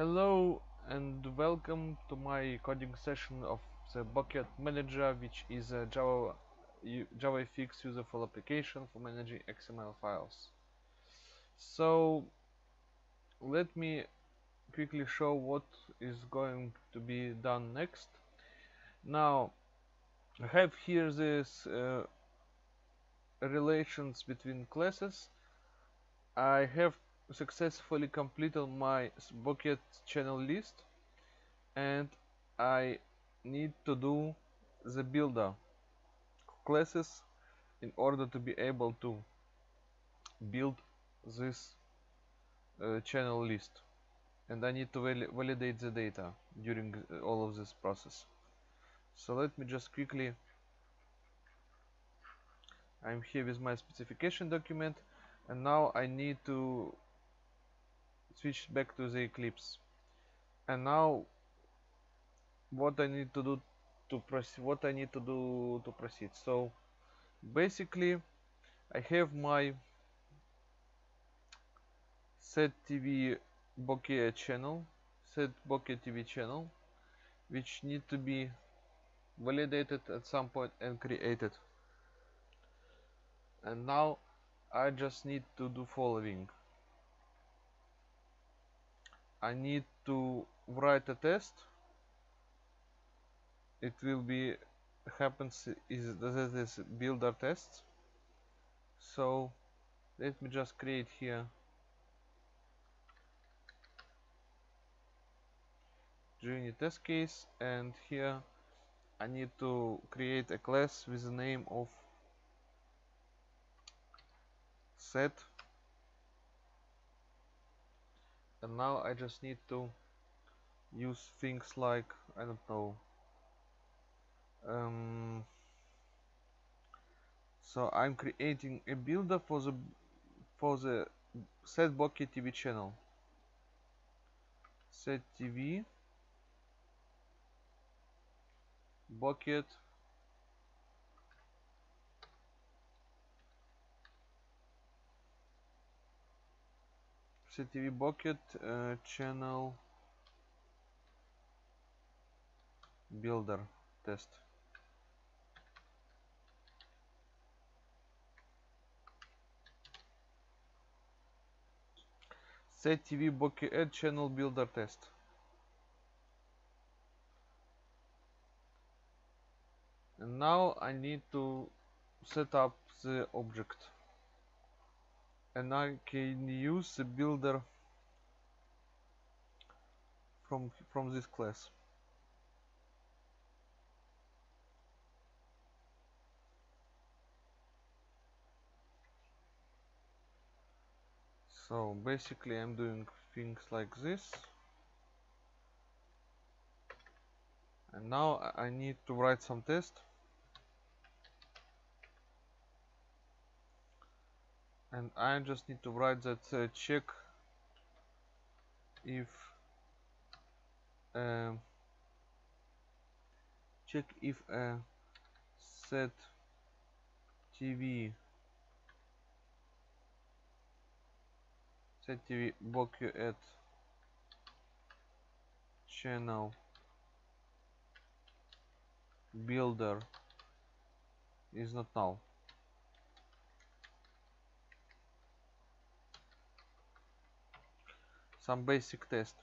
Hello and welcome to my coding session of the Bucket Manager, which is a Java JavaFX useful application for managing XML files. So let me quickly show what is going to be done next. Now I have here this uh, relations between classes. I have successfully completed my bucket channel list and I need to do the builder classes in order to be able to build this uh, channel list. And I need to val validate the data during uh, all of this process. So let me just quickly I'm here with my specification document and now I need to switch back to the Eclipse. And now what I need to do to proceed what I need to do to proceed. So basically I have my set TV bouquet channel set bouquet TV channel which need to be validated at some point and created. And now I just need to do following I need to write a test. It will be happens is this is builder test so let me just create here. JUnit test case and here I need to create a class with the name of set and now I just need to use things like I don't know um, so I'm creating a builder for the for the set bouquet TV channel. Set TV bucket CTV bucket uh, channel builder test. Set TV bucket channel builder test. And now I need to set up the object and I can use the builder from from this class. So basically I'm doing things like this. And now I need to write some test and I just need to write that uh, check if um, check if a set TV set TV you at channel builder is not null some basic test.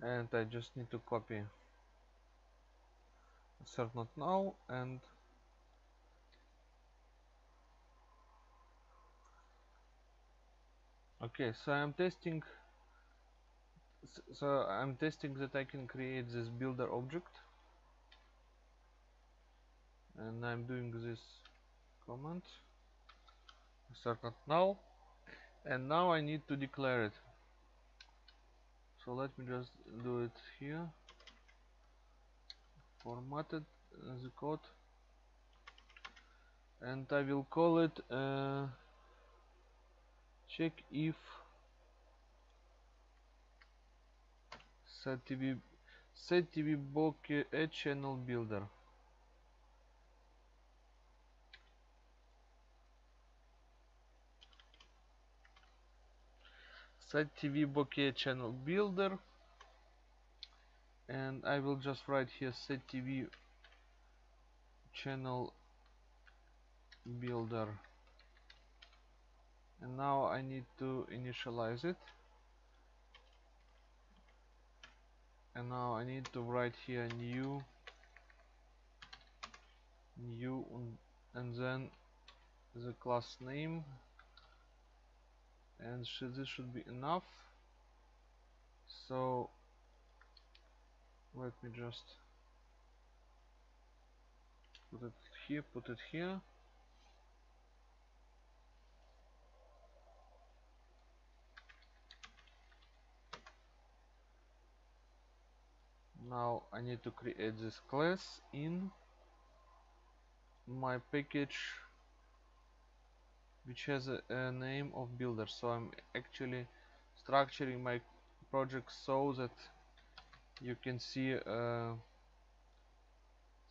And I just need to copy assert not now and okay so I'm testing so I'm testing that I can create this builder object. And I'm doing this command assert not null and now I need to declare it. So let me just do it here. Formatted the code. And I will call it uh, check if set TV set TV bouquet a channel builder set TV bouquet channel builder. And I will just write here set TV channel builder. And now I need to initialize it. And now I need to write here new new and then the class name and should, this should be enough. So let me just put it here put it here. Now I need to create this class in my package which has a, a, name of builder. So I'm actually structuring my project so that you can see uh,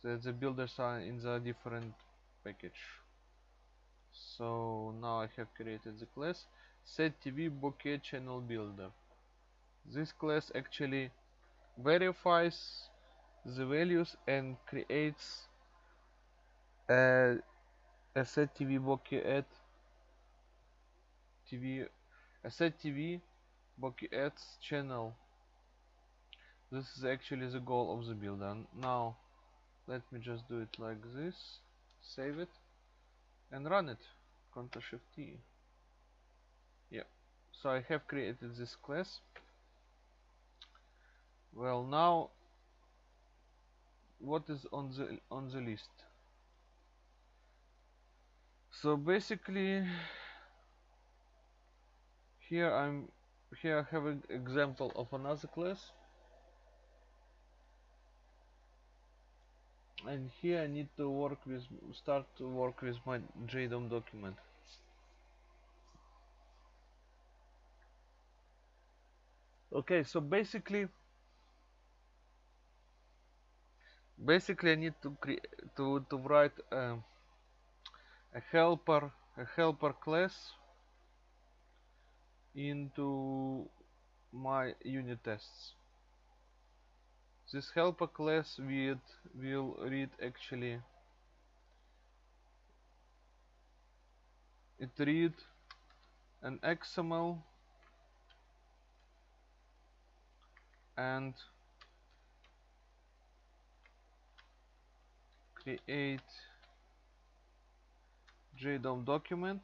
that the builders are in the different package. So now I have created the class set TV bouquet channel builder. This class actually verifies the values and creates a, a set TV bouquet at TV a set TV ads channel. This is actually the goal of the builder And now let me just do it like this. Save it and run it. Ctrl Shift T. Yeah. So I have created this class. Well now what is on the on the list? So basically here I'm here I have an example of another class. And here I need to work with start to work with my JDOM document. Okay so basically basically I need to create to to write a, a helper a helper class into my unit tests. This helper class will will read actually. It read an XML and create JDOM document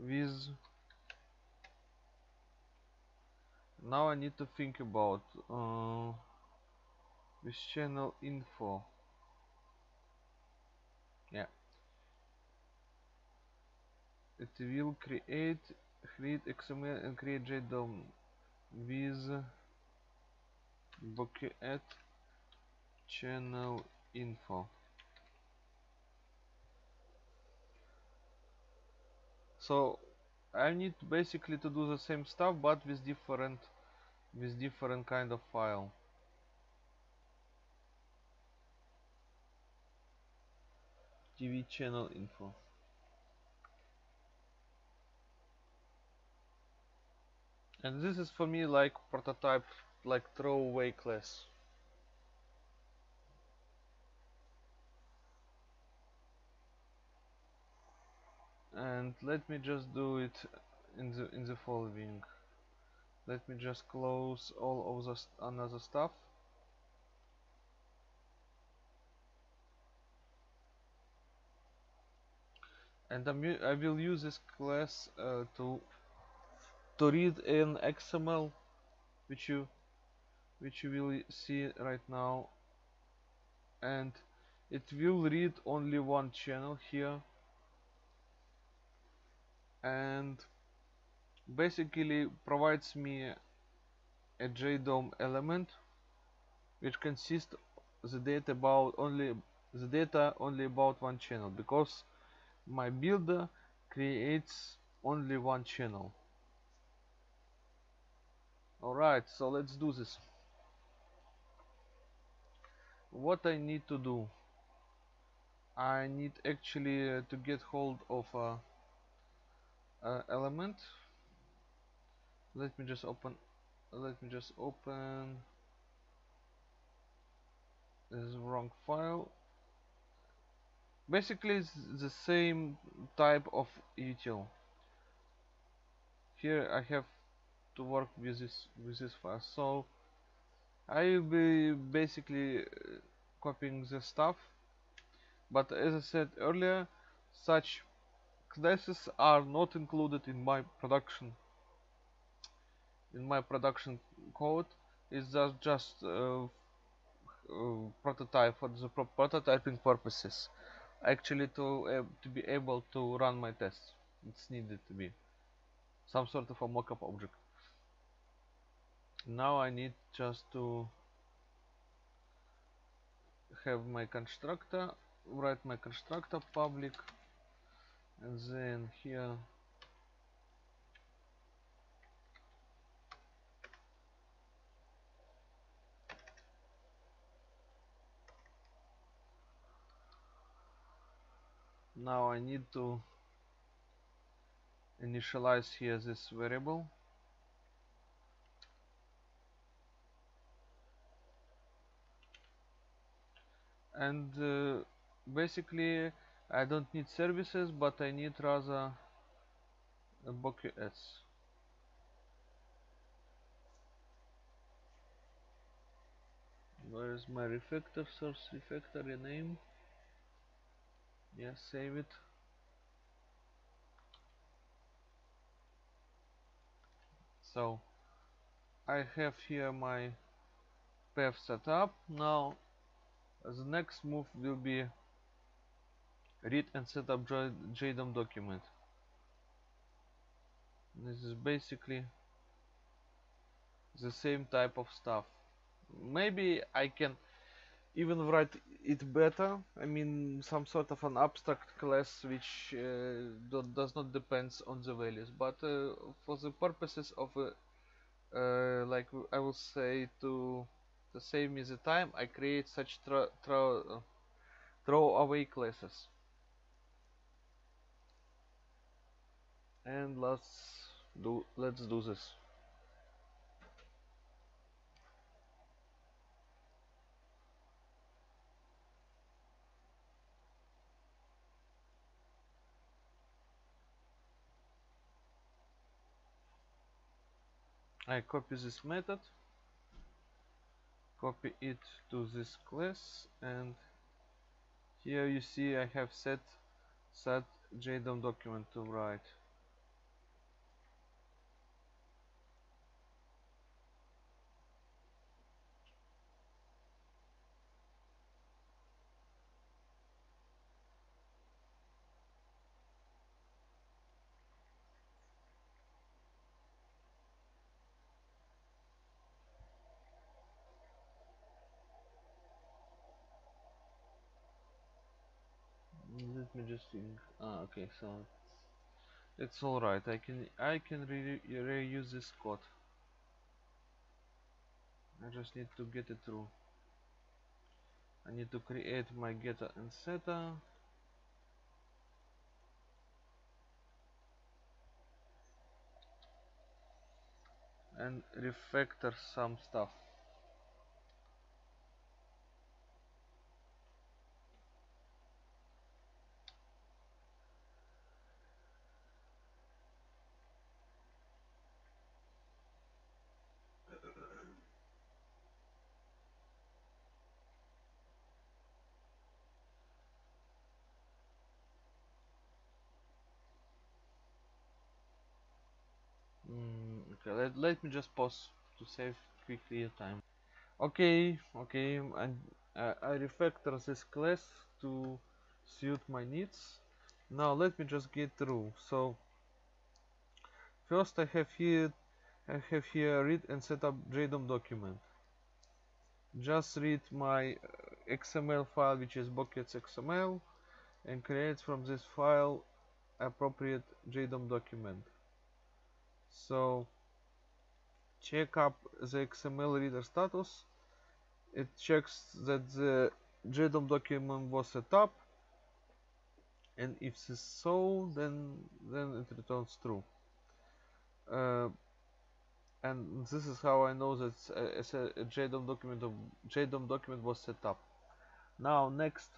with now I need to think about uh, channel info. Yeah. It will create create XML and create JDOM with at channel info so I need basically to do the same stuff but with different with different kind of file. TV channel info. And this is for me like prototype like throwaway class and let me just do it in the in the following. Let me just close all of the st another stuff. And I'm, I will use this class uh, to to read an XML which you which you will see right now. And it will read only one channel here and basically provides me a JDOM element which consists the data about only the data only about one channel because my builder creates only one channel. Alright so let's do this. What I need to do I need actually to get hold of a uh, element. Let me just open let me just open. This wrong file. Basically it's the same type of util. Here I have to work with this with this file. So I will be basically uh, copying the stuff. But as I said earlier such classes are not included in my production in my production code. It's just just uh, uh, prototype for the pro prototyping purposes. Actually to uh, to be able to run my tests it's needed to be some sort of a mockup object. Now I need just to have my constructor write my constructor public and then here. Now I need to initialize here this variable. And uh, basically I don't need services but I need rather a BokuS where is my refactor source refactor rename yeah save it. So I have here my path set up. Now the next move will be read and set up JDOM document. This is basically the same type of stuff. Maybe I can even write it better. I mean some sort of an abstract class which uh, do, does not depends on the values. But uh, for the purposes of uh, uh like I will say to save me the time I create such throw, throw away classes and let's do let's do this. I copy this method copy it to this class and here you see I have set set JDOM document to write think ah okay so it's all right I can I can re reuse this code. I just need to get it through. I need to create my getter and setter. And refactor some stuff okay let, let me just pause to save quickly time. Okay okay and uh, I refactor this class to suit my needs. Now let me just get through. So first I have here I have here read and set up JDOM document. Just read my uh, XML file which is buckets XML and create from this file appropriate JDOM document. So check up the XML reader status. It checks that the JDOM document was set up and if this is so then then it returns true. Uh, and this is how I know that a, a JDOM document of JDOM document was set up. Now next,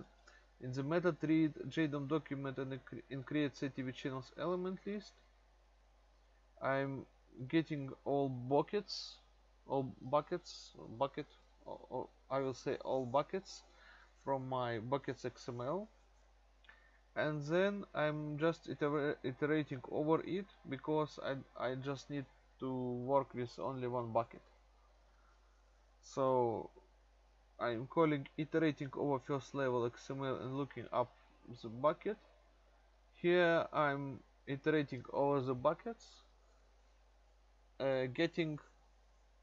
in the method read JDOM document and in create CTV channels element list, I'm getting all buckets, all buckets, bucket, or, or I will say all buckets from my buckets XML and then I'm just iter iterating over it because I, I just need to work with only one bucket. So I'm calling iterating over first level XML and looking up the bucket. Here I'm iterating over the buckets uh, getting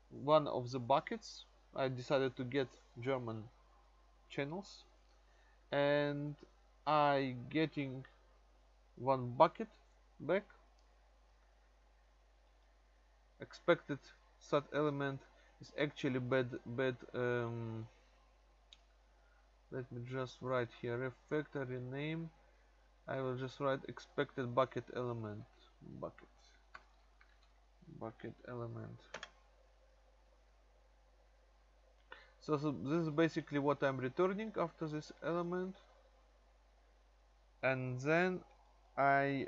one of the buckets I decided to get German channels. And I getting one bucket back. Expected set element is actually bad bad um, let me just write here. Refactory name. I will just write expected bucket element. Bucket bucket element. So, so this is basically what I'm returning after this element. And then I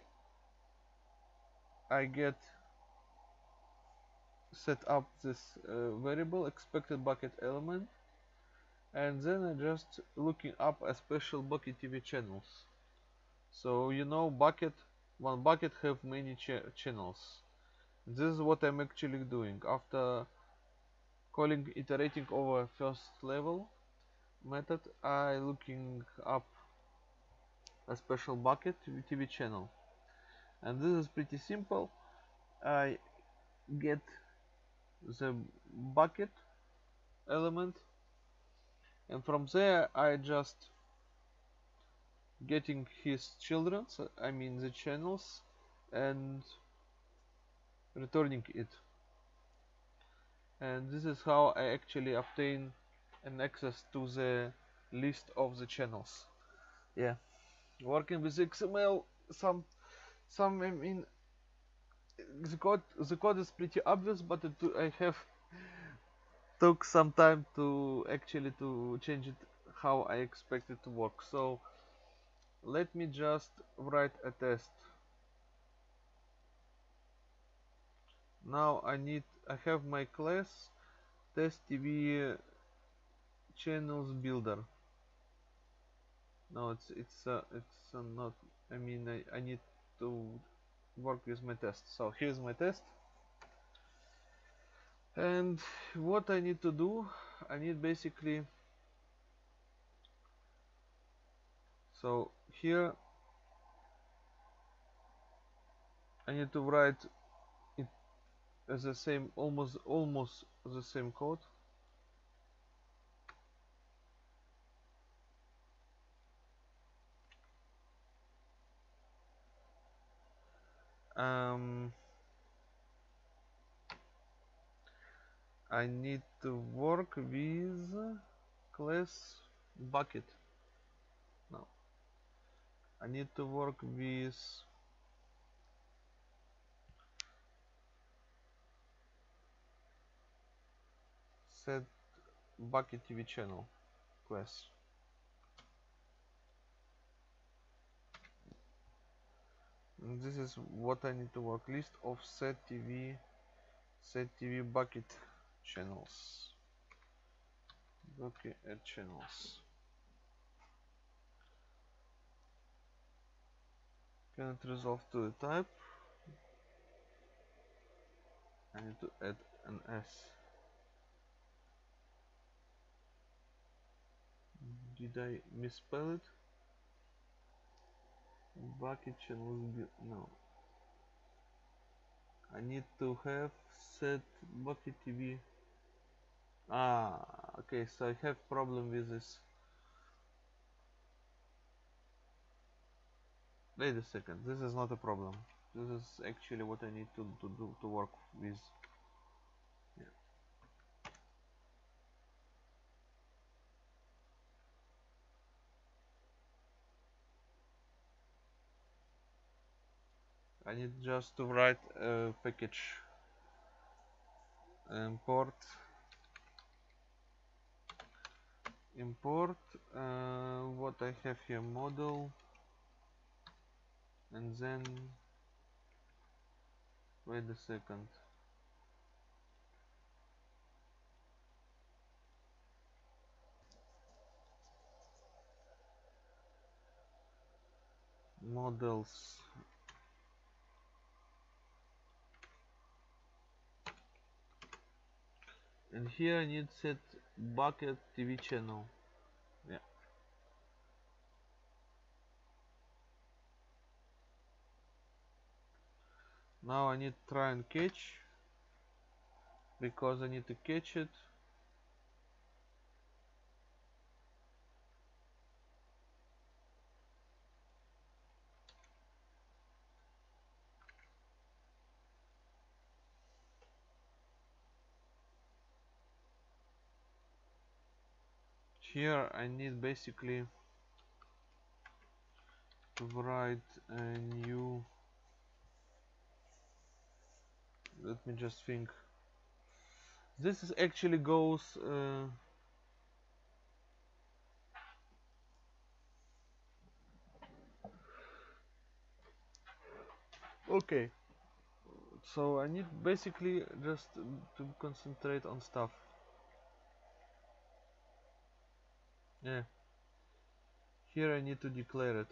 I get set up this uh, variable expected bucket element. And then I just looking up a special bucket TV channels. So you know bucket one bucket have many ch channels this is what I'm actually doing. After calling iterating over first level method I looking up a special bucket TV channel. And this is pretty simple. I get the bucket element and from there I just getting his children I mean the channels and returning it. And this is how I actually obtain an access to the list of the channels. Yeah. Working with XML some some I mean the code the code is pretty obvious but it, I have took some time to actually to change it how I expect it to work. So let me just write a test now I need I have my class test TV channels builder. No it's it's uh, it's uh, not I mean I, I need to work with my test. So here's my test. And what I need to do I need basically so here I need to write it as the same almost almost the same code. Um, I need to work with class bucket. No. I need to work with set bucket TV channel. Class this is what I need to work list of set TV set TV bucket channels. Bucket add channels. Cannot resolve to the type? I need to add an S did I misspell it? Bucket channels no. I need to have set bucket TV ah okay so I have problem with this. Wait a second this is not a problem. This is actually what I need to, to do to work with I need just to write a package. Import. Import uh, what I have here model. And then wait a second. Models and here I need set bucket TV channel. Yeah. Now I need try and catch because I need to catch it here I need basically to write a new let me just think. This is actually goes uh, okay. So I need basically just to concentrate on stuff yeah. Here I need to declare it.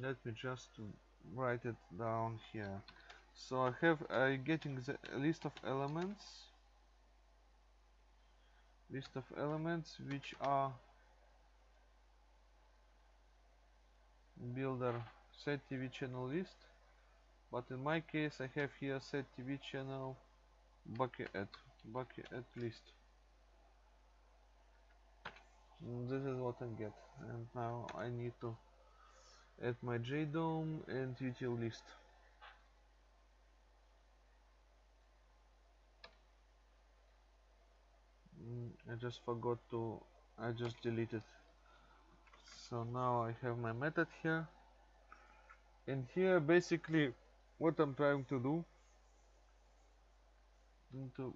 Let me just write it down here. So I have I getting the list of elements. List of elements which are builder set TV channel list but in my case I have here set TV channel bucket at bucket list. And this is what I get. And now I need to add my JDOM and util list. Mm, I just forgot to I just deleted. So now I have my method here. And here basically what I'm trying to do. Into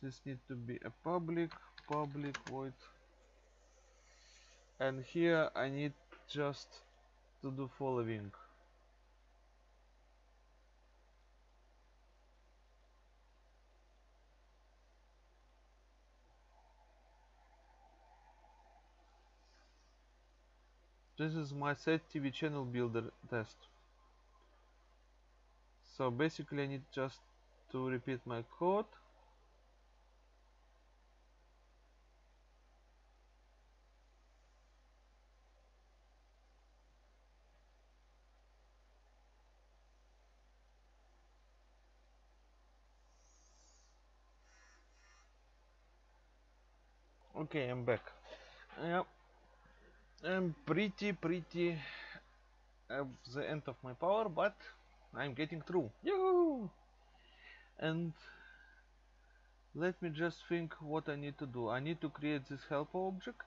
this needs to be a public public void. And here I need just to do following. This is my set TV channel builder test so basically I need just to repeat my code. Okay I'm back. Yep. I'm pretty pretty at the end of my power but I'm getting through. And let me just think what I need to do. I need to create this helper object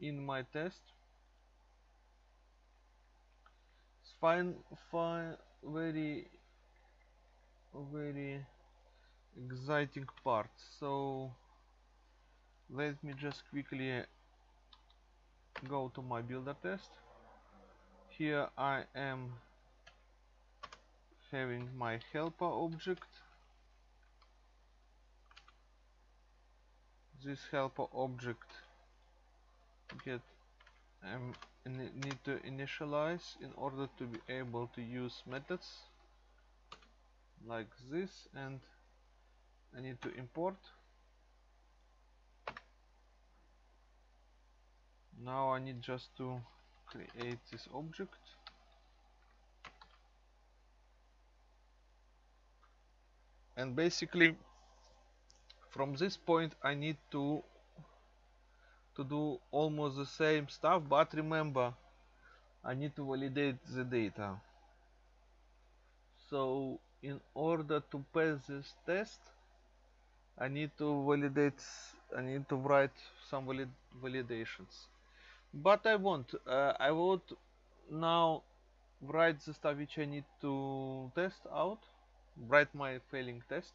in my test. It's fine fine very very exciting part. So let me just quickly go to my builder test. Here I am having my helper object. This helper object get um, need to initialize in order to be able to use methods like this and I need to import. Now I need just to create this object and basically from this point I need to to do almost the same stuff but remember I need to validate the data. So in order to pass this test I need to validate I need to write some valid validations. But I won't uh, I would now write the stuff which I need to test out write my failing test.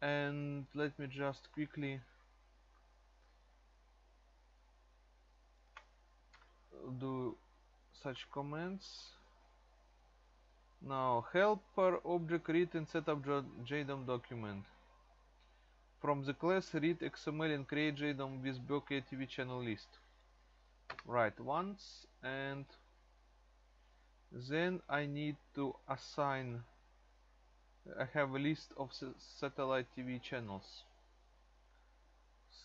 And let me just quickly do such comments. Now helper object read and set up JDOM document. From the class read XML and create JDOM with Bouquet TV channel list. Write once and then I need to assign I have a list of satellite TV channels.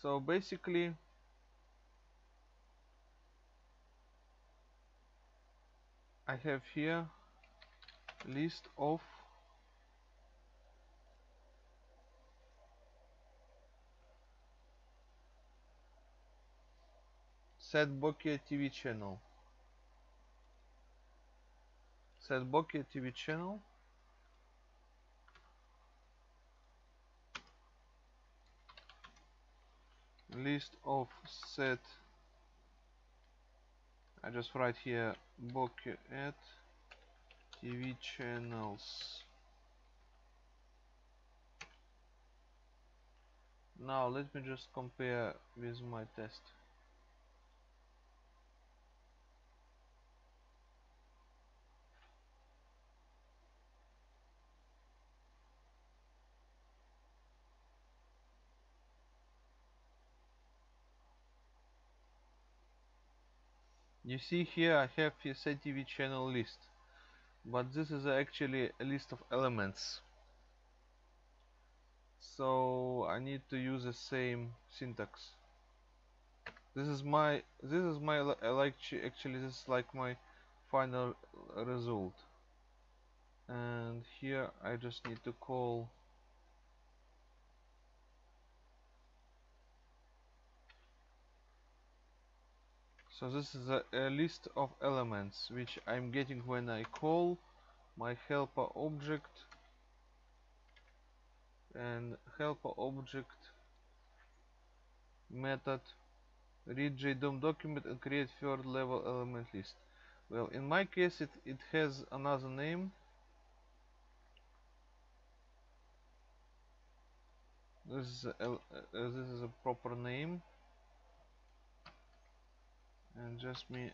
So basically I have here list of set bouquet TV channel. Set bouquet TV channel list of set. I just write here bouquet at TV channels. Now let me just compare with my test You see here I have a CTV channel list but this is actually a list of elements. So I need to use the same syntax. This is my this is my like actually this is like my final result. And here I just need to call so this is a, a, list of elements which I'm getting when I call my helper object and helper object method read JDOM document and create third level element list. Well in my case it, it has another name. This is a, uh, this is a proper name and just me.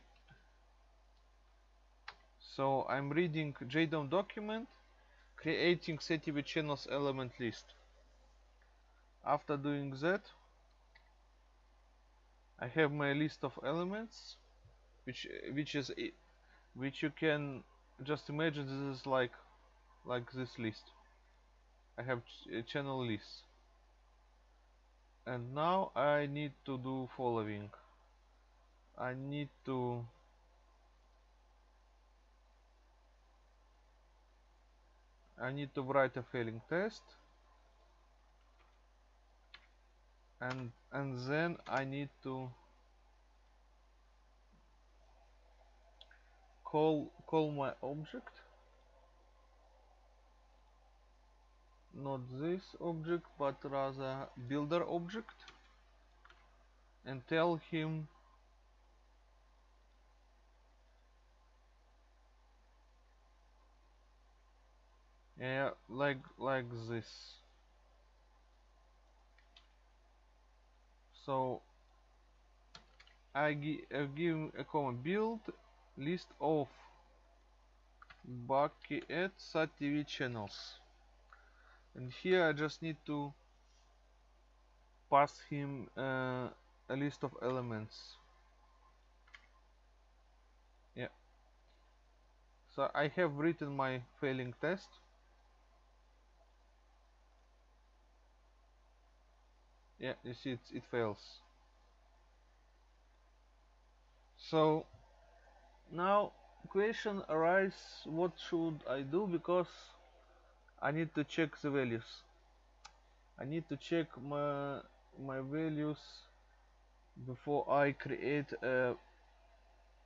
So I'm reading JDOM document creating CTV channels element list. After doing that I have my list of elements which which is which you can just imagine this is like like this list. I have ch uh, channel list and now I need to do following I need to I need to write a failing test. And and then I need to call call my object. Not this object but rather builder object. And tell him yeah like like this. So I, gi I give a command build list of Bouquet sat TV channels. And here I just need to pass him uh, a list of elements. Yeah. So I have written my failing test yeah you see it, it fails. So now question arises what should I do? Because I need to check the values. I need to check my my values before I create a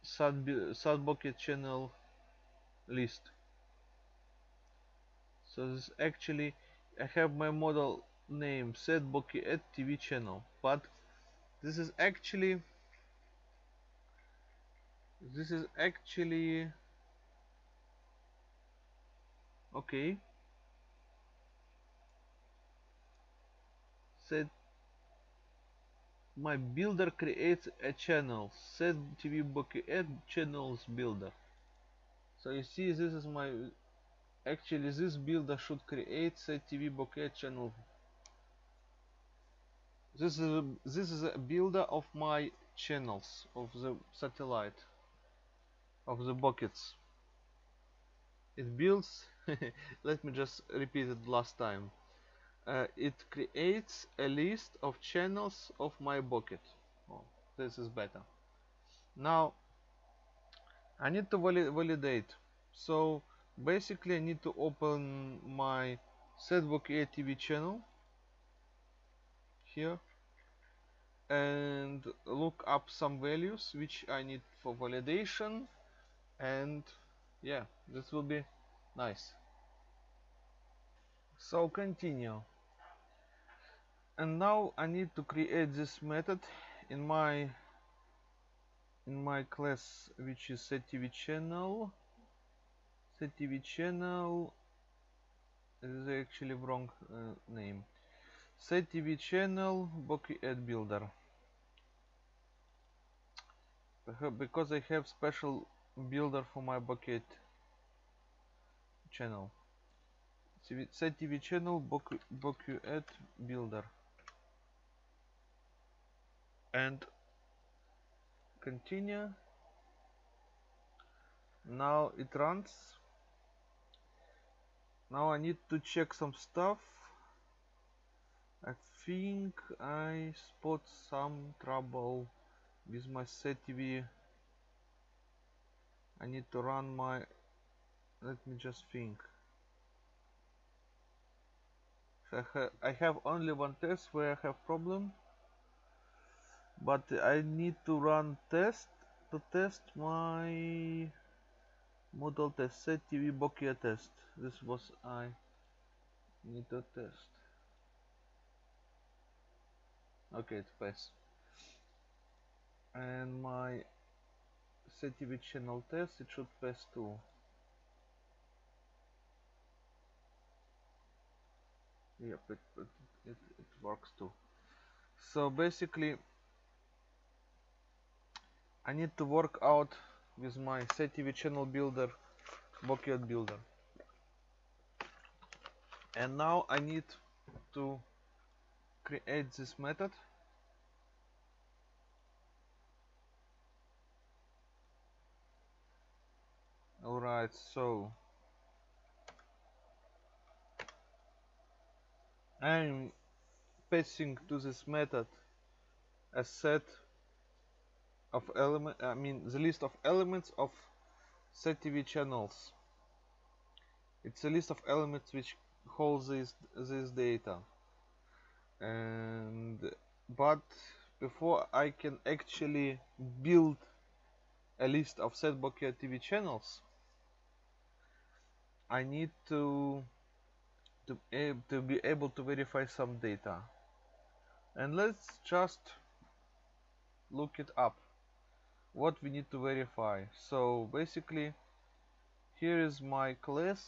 SAT bucket channel list. So this actually I have my model name set bouquet at TV channel. But this is actually this is actually okay. Set my builder creates a channel. Set tv add channels builder. So you see this is my actually this builder should create set tv bouquet channel this is a, this is a builder of my channels of the satellite of the bouquets. It builds let me just repeat it last time. Uh, it creates a list of channels of my bouquet. Oh, this is better. Now I need to vali validate. So basically I need to open my setbook TV channel here and look up some values which I need for validation. And yeah this will be nice. So continue. And now I need to create this method in my in my class which is set TV channel. Set TV channel this is actually wrong uh, name. setTV channel Bouquet Ad Builder because I have special builder for my bouquet channel. setTV channel Bouquet Ad Builder. And continue. Now it runs. Now I need to check some stuff. I think I spot some trouble with my set TV I need to run my let me just think. I, I have only one test where I have problem but I need to run test to test my model test set TV Bouquet test. This was I need to test. Okay it's pass and my CTV channel test it should pass too. Yep it, it, it, it works too. So basically I need to work out with my CTV channel builder Ad builder. And now I need to create this method alright so. I'm passing to this method a set of element I mean the list of elements of SetTV channels. It's a list of elements which holds this this data. And but before I can actually build a list of set Bouquet TV channels I need to to, to be able to verify some data. And let's just look it up. What we need to verify. So basically here is my class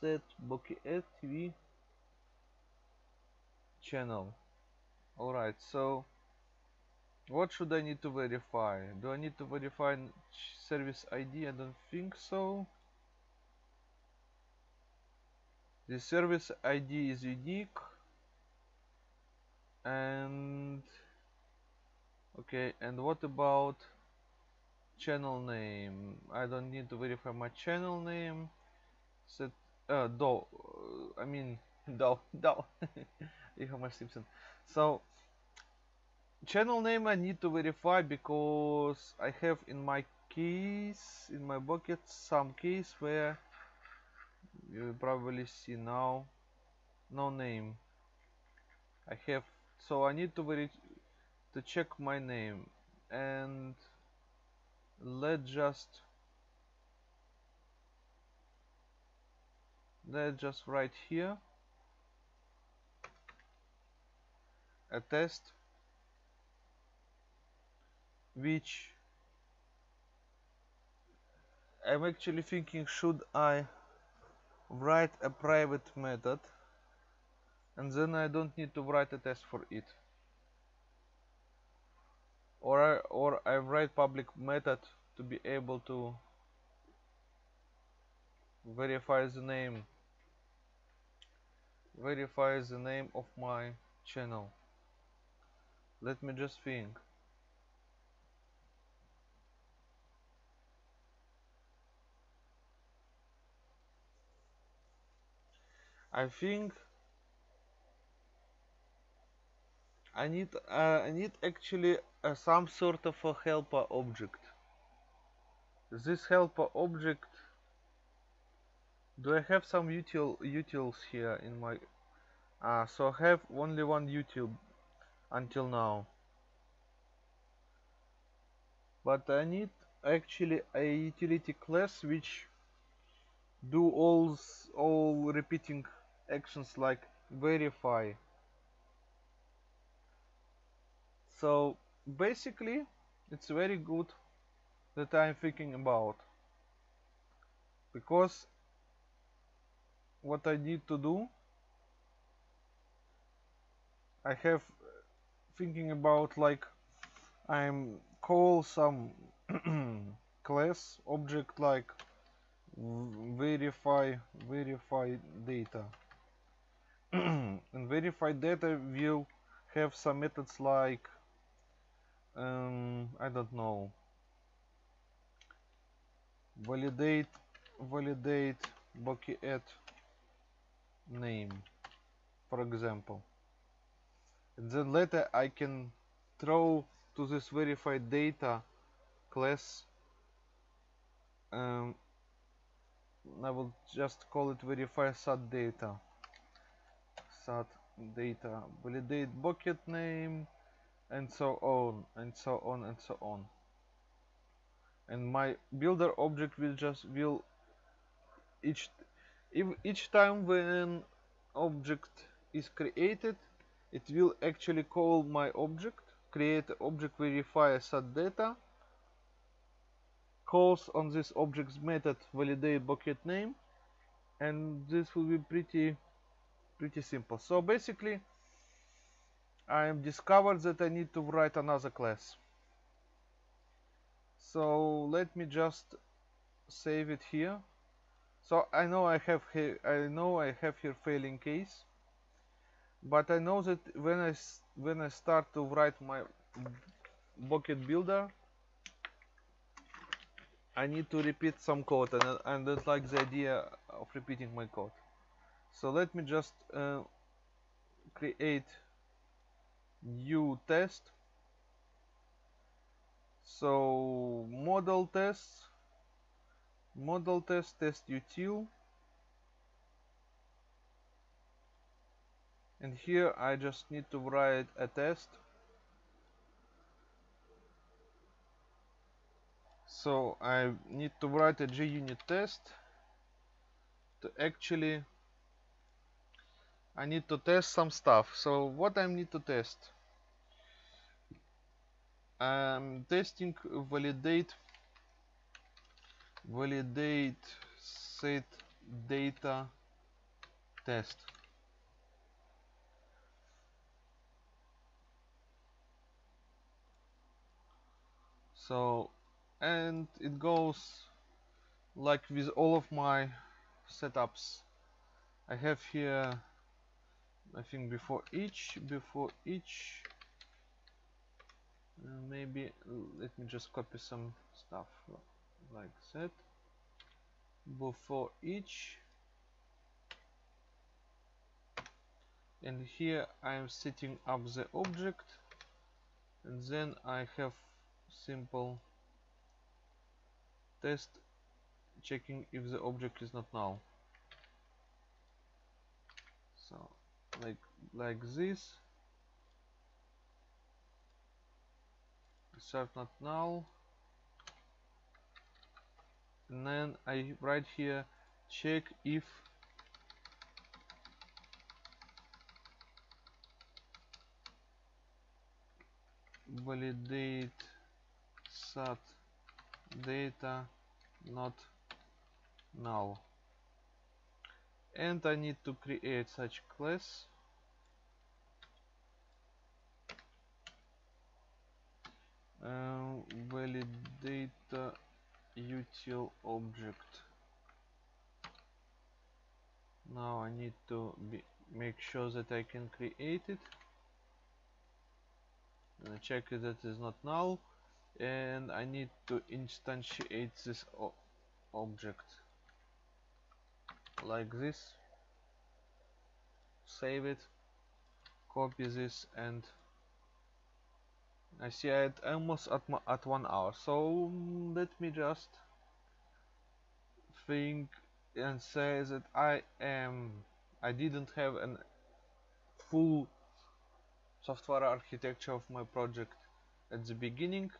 set Bouquet TV channel. Alright so what should I need to verify? Do I need to verify service ID I don't think so the service ID is unique and okay and what about channel name? I don't need to verify my channel name. Set uh do I mean do do e-commerce Simpson. So channel name I need to verify because I have in my keys in my bouquet some keys where you probably see now. No name. I have so I need to to check my name. And let's just let's just write here. A test. Which I'm actually thinking should I write a private method and then I don't need to write a test for it. Or I, or I write public method to be able to verify the name verify the name of my channel. Let me just think I think I need uh, I need actually uh, some sort of a helper object. This helper object do I have some util utils here in my uh, so I have only one util until now. But I need actually a utility class which do all all repeating actions like verify. So basically it's very good that I'm thinking about. Because what I need to do I have uh, thinking about like I'm call some class object like verify verify data and verify data will have some methods like um, I don't know. Validate validate bouquet name for example. And then later I can throw to this verified data class um, I will just call it verify sat data sat data validate bouquet name and so on and so on and so on. And my builder object will just will each if each time when object is created it will actually call my object create object verify sat data calls on this object's method validate bouquet name and this will be pretty pretty simple so basically I am discovered that I need to write another class. So let me just save it here. So I know I have here I know I have here failing case but I know that when I when I start to write my bouquet builder I need to repeat some code. And, I don't like the idea of repeating my code so let me just uh, create new test. So model test model test test util. And here I just need to write a test. So I need to write a JUnit test to actually I need to test some stuff. So what I need to test? I'm testing validate validate set data test. So and it goes like with all of my setups. I have here I think before each before each uh, maybe let me just copy some stuff like that. Before each and here I am setting up the object and then I have simple test checking if the object is not null. So like like this. Serve not null and then I write here check if validate sat data not null and I need to create such class. Uh, util object. Now I need to be, make sure that I can create it. And check that is not null. And I need to instantiate this object like this. Save it. Copy this and I see it almost at, at one hour. So mm, let me just think and say that I am I didn't have an full software architecture of my project at the beginning.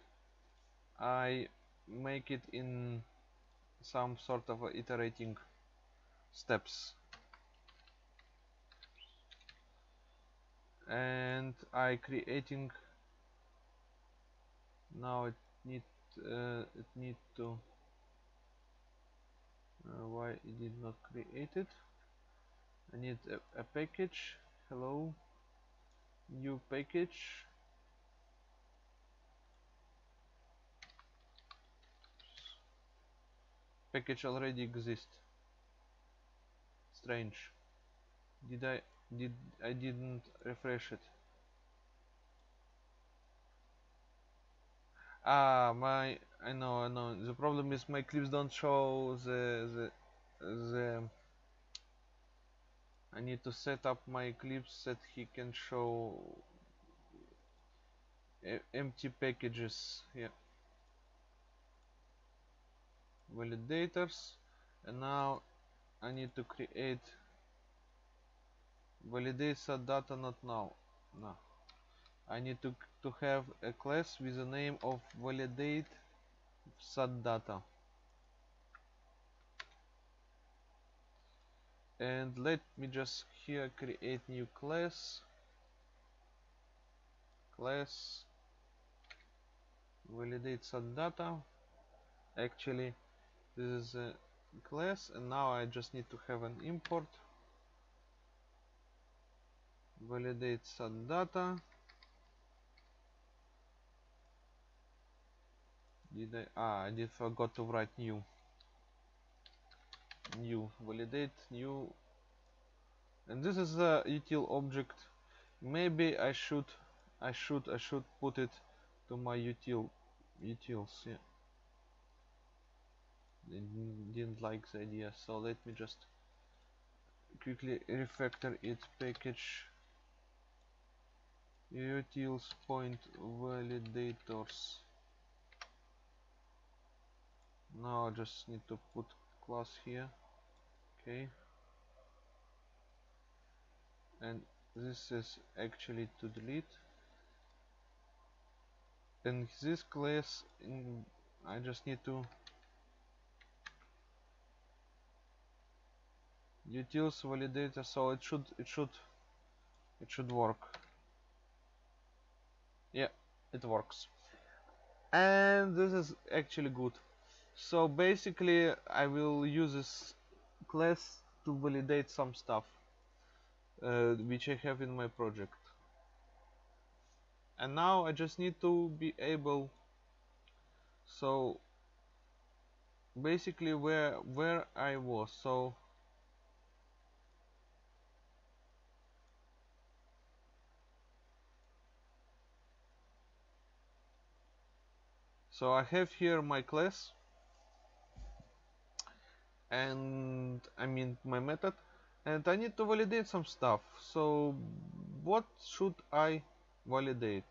I make it in some sort of iterating steps. And I creating now it need uh, it need to uh, why it did not create it? I need a, a package hello new package. Package already exists strange. Did I did I didn't refresh it. Ah my I know I know. The problem is my Eclipse don't show the the the I need to set up my Eclipse that he can show empty packages. Yeah. Validators. And now I need to create validate set data not now. No. I need to to have a class with the name of validate set data. And let me just here create new class. Class validate set data. Actually this is a class and now I just need to have an import. Validate set data. Did I ah I did forgot to write new. New validate new. And this is a util object. Maybe I should I should I should put it to my util utils yeah didn't like the idea. So let me just quickly refactor it package. Utils point validators. Now I just need to put class here. Okay. And this is actually to delete. And this class in, I just need to utils validator so it should it should it should work. Yeah it works. And this is actually good. So basically I will use this class to validate some stuff uh, which I have in my project. And now I just need to be able so basically where where I was so so I have here my class. And I mean my method. And I need to validate some stuff. So what should I validate?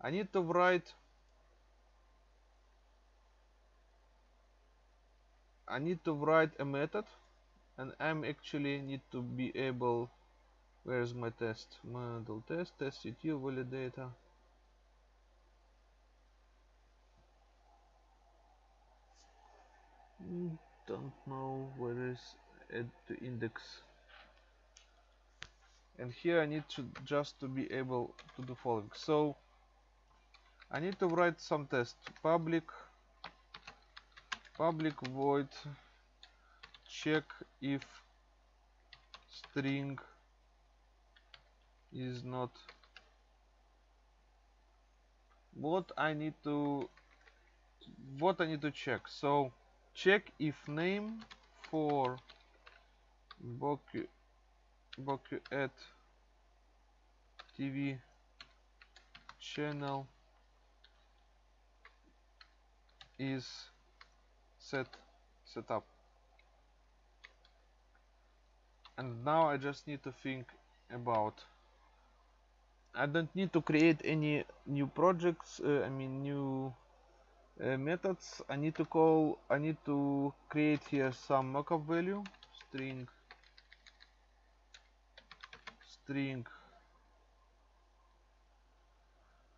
I need to write I need to write a method. And I'm actually need to be able where's my test? Model test test util validator don't know where is add to index. And here I need to just to be able to do following. So I need to write some test. Public public void check if string is not. What I need to what I need to check. So check if name for Bouquet Bouquet at TV channel. Is set set up. And now I just need to think about I don't need to create any new projects uh, I mean new Э, methods I need to call I need to create here some mockup value. String. String.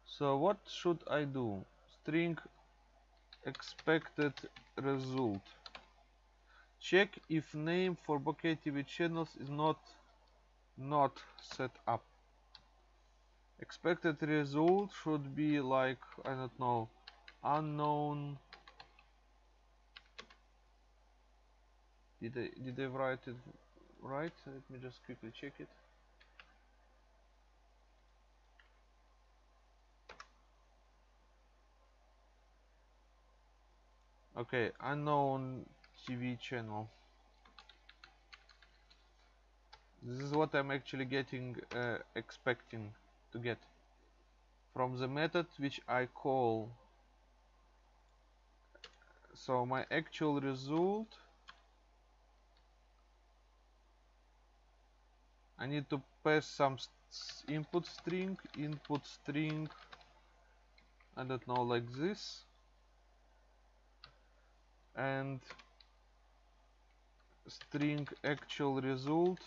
So what should I do? String expected result. Check if name for bouquet TV channels is not not set up. Expected result should be like I don't know unknown. Did I did they write it right? Let me just quickly check it. Okay unknown TV channel. This is what I'm actually getting uh, expecting to get from the method which I call so my actual result I need to pass some input string input string I don't know like this. And string actual result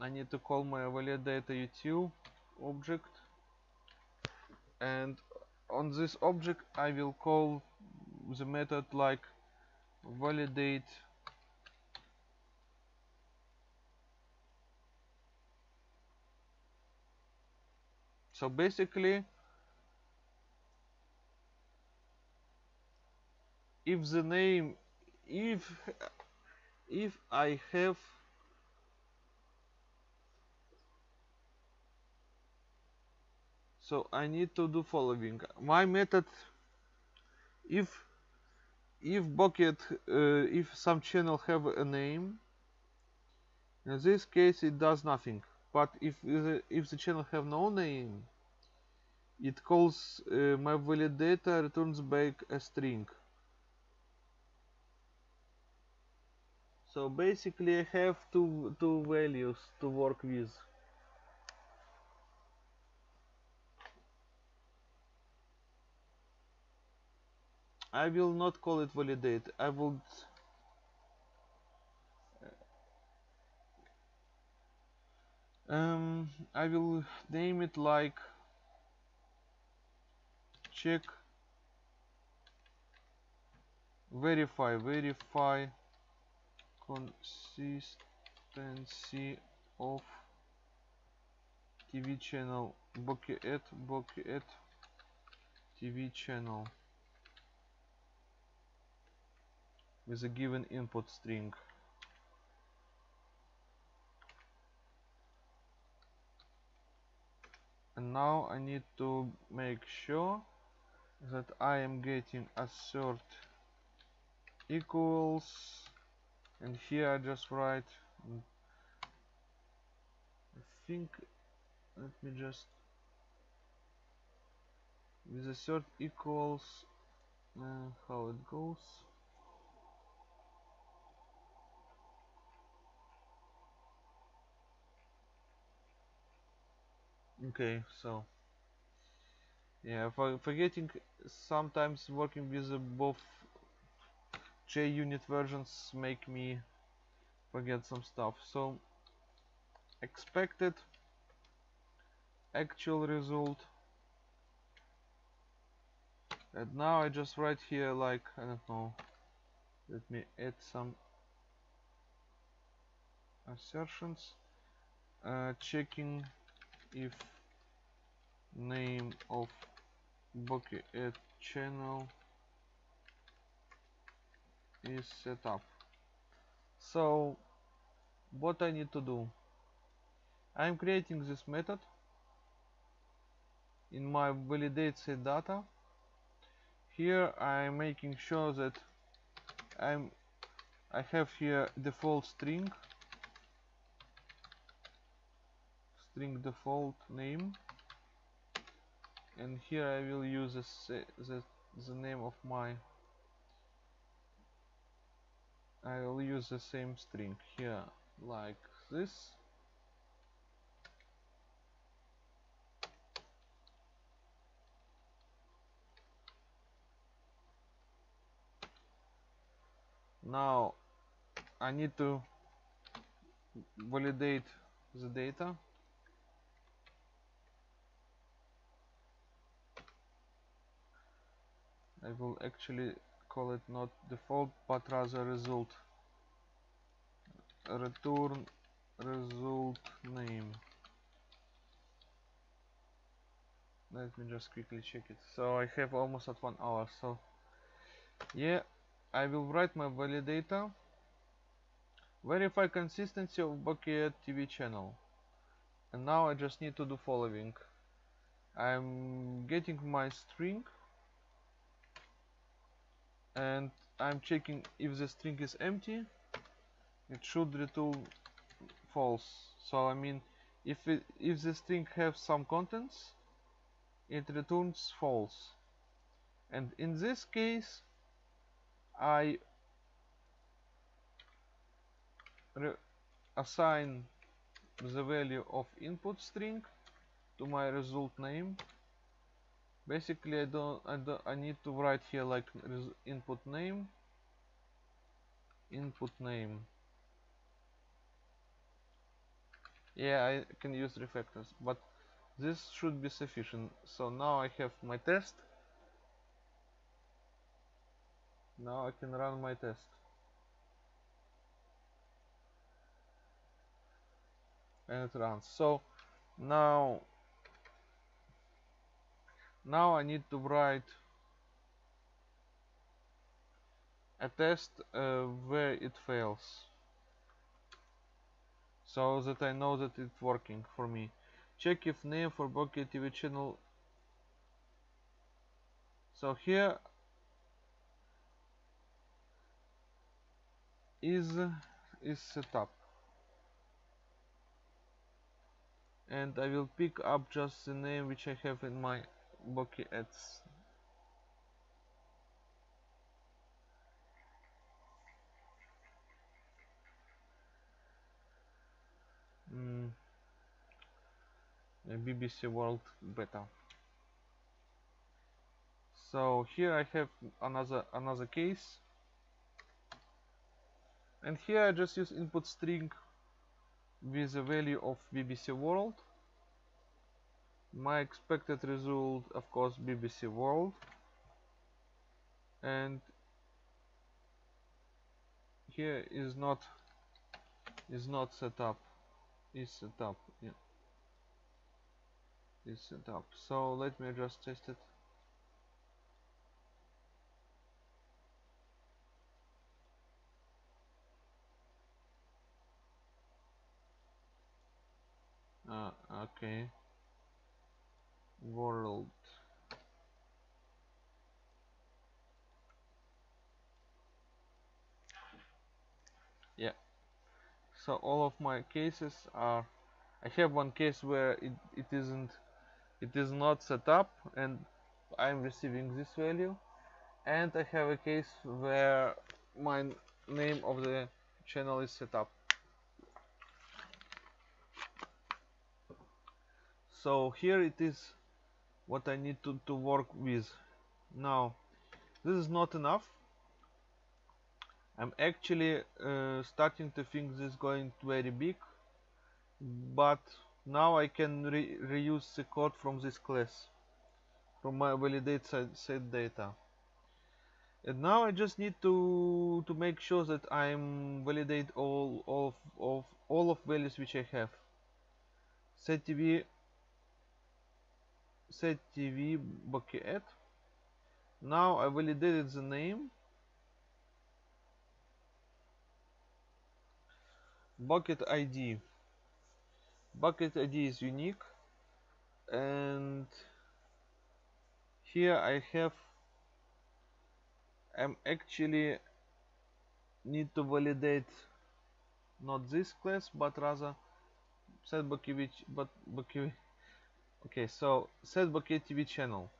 I need to call my validate util object. And on this object I will call the method like validate so basically if the name if if I have so I need to do following. My method if if bouquet uh, if some channel have a name in this case it does nothing. But if the, if the channel have no name it calls uh, my validator returns back a string. So basically I have two two values to work with I will not call it validate. I would um, I will name it like check verify verify consistency of TV channel. At Bouquet TV channel with a given input string. And now I need to make sure that I am getting assert equals and here I just write I think let me just with assert equals uh, how it goes okay so yeah for forgetting sometimes working with both JUnit versions make me forget some stuff. So expected actual result. And now I just write here like I don't know let me add some assertions. Uh, checking if name of Bouquet at channel is set up. So what I need to do? I'm creating this method in my validate set data. Here I'm making sure that I'm I have here default string string default name. And here I will use the, the, the name of my I will use the same string here like this. Now I need to validate the data I will actually call it not default but rather result. Return result name. Let me just quickly check it. So I have almost at one hour so yeah I will write my validator. Verify consistency of Bouquet TV channel. And now I just need to do following. I'm getting my string and I'm checking if the string is empty. It should return false. So I mean if it, if the string has some contents it returns false. And in this case I assign the value of input string to my result name basically I don't I don't I need to write here like input name. Input name. Yeah I can use refactors but this should be sufficient. So now I have my test. Now I can run my test. And it runs. So now now I need to write a test uh, where it fails. So that I know that it's working for me. Check if name for Bouquet TV channel. So here is is set up. And I will pick up just the name which I have in my Bouquet ads mm. BBC World Beta. So here I have another another case. And here I just use input string with the value of BBC World my expected result of course BBC World. And here is not is not set up is set up yeah. Is set up. So let me just test it. Uh, okay world. Yeah. So all of my cases are I have one case where it, it isn't it is not set up and I'm receiving this value. And I have a case where my name of the channel is set up. So here it is what I need to, to work with. Now this is not enough. I'm actually uh, starting to think this is going very big but now I can re reuse the code from this class from my validate set data. And now I just need to to make sure that I'm validate all of, of all of values which I have. Set TV set tv bouquet. Now I validated the name. Bouquet ID bouquet ID is unique. And here I have I'm actually need to validate not this class but rather set bouquet which but bouquet okay so set bouquet TV channel.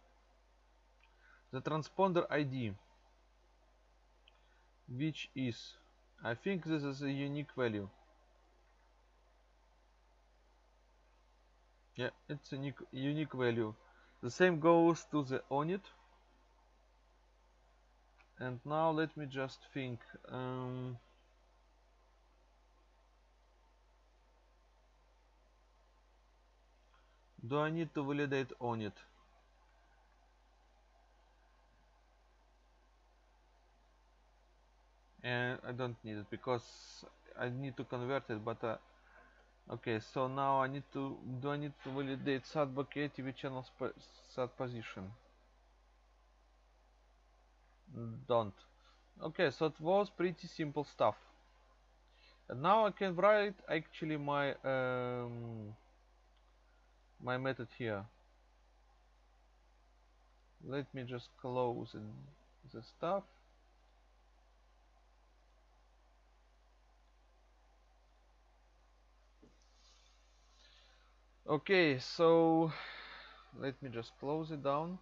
The transponder ID which is I think this is a unique value. Yeah it's a unique, unique value. The same goes to the ONID. And now let me just think um, do I need to validate ONID and I don't need it because I need to convert it but uh, okay so now I need to do I need to validate SAT bouquet TV channel SAT position. Don't. Okay so it was pretty simple stuff. And now I can write actually my um, my method here. Let me just close in the stuff. Okay so let me just close it down.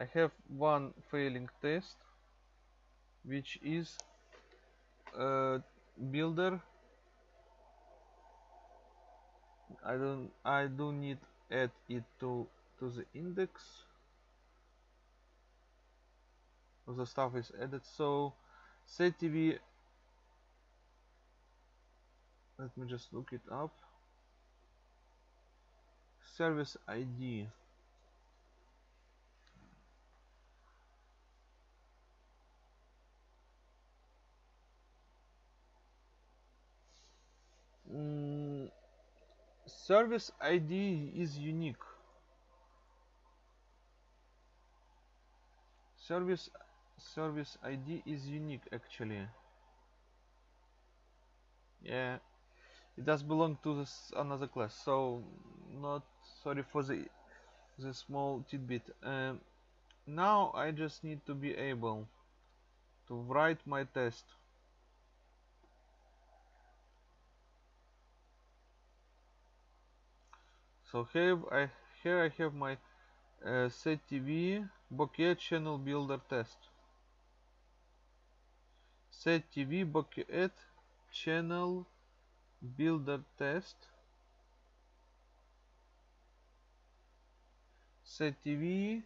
I have one failing test which is uh, builder I don't I do need add it to to the index. The stuff is added. So set TV let me just look it up. Service ID service ID is unique. Service service ID is unique actually. Yeah it does belong to this another class so not sorry for the the small tidbit. Um, now I just need to be able to write my test so here I here I have my uh, set TV bouquet channel builder test. Set TV bouquet channel builder test. Set TV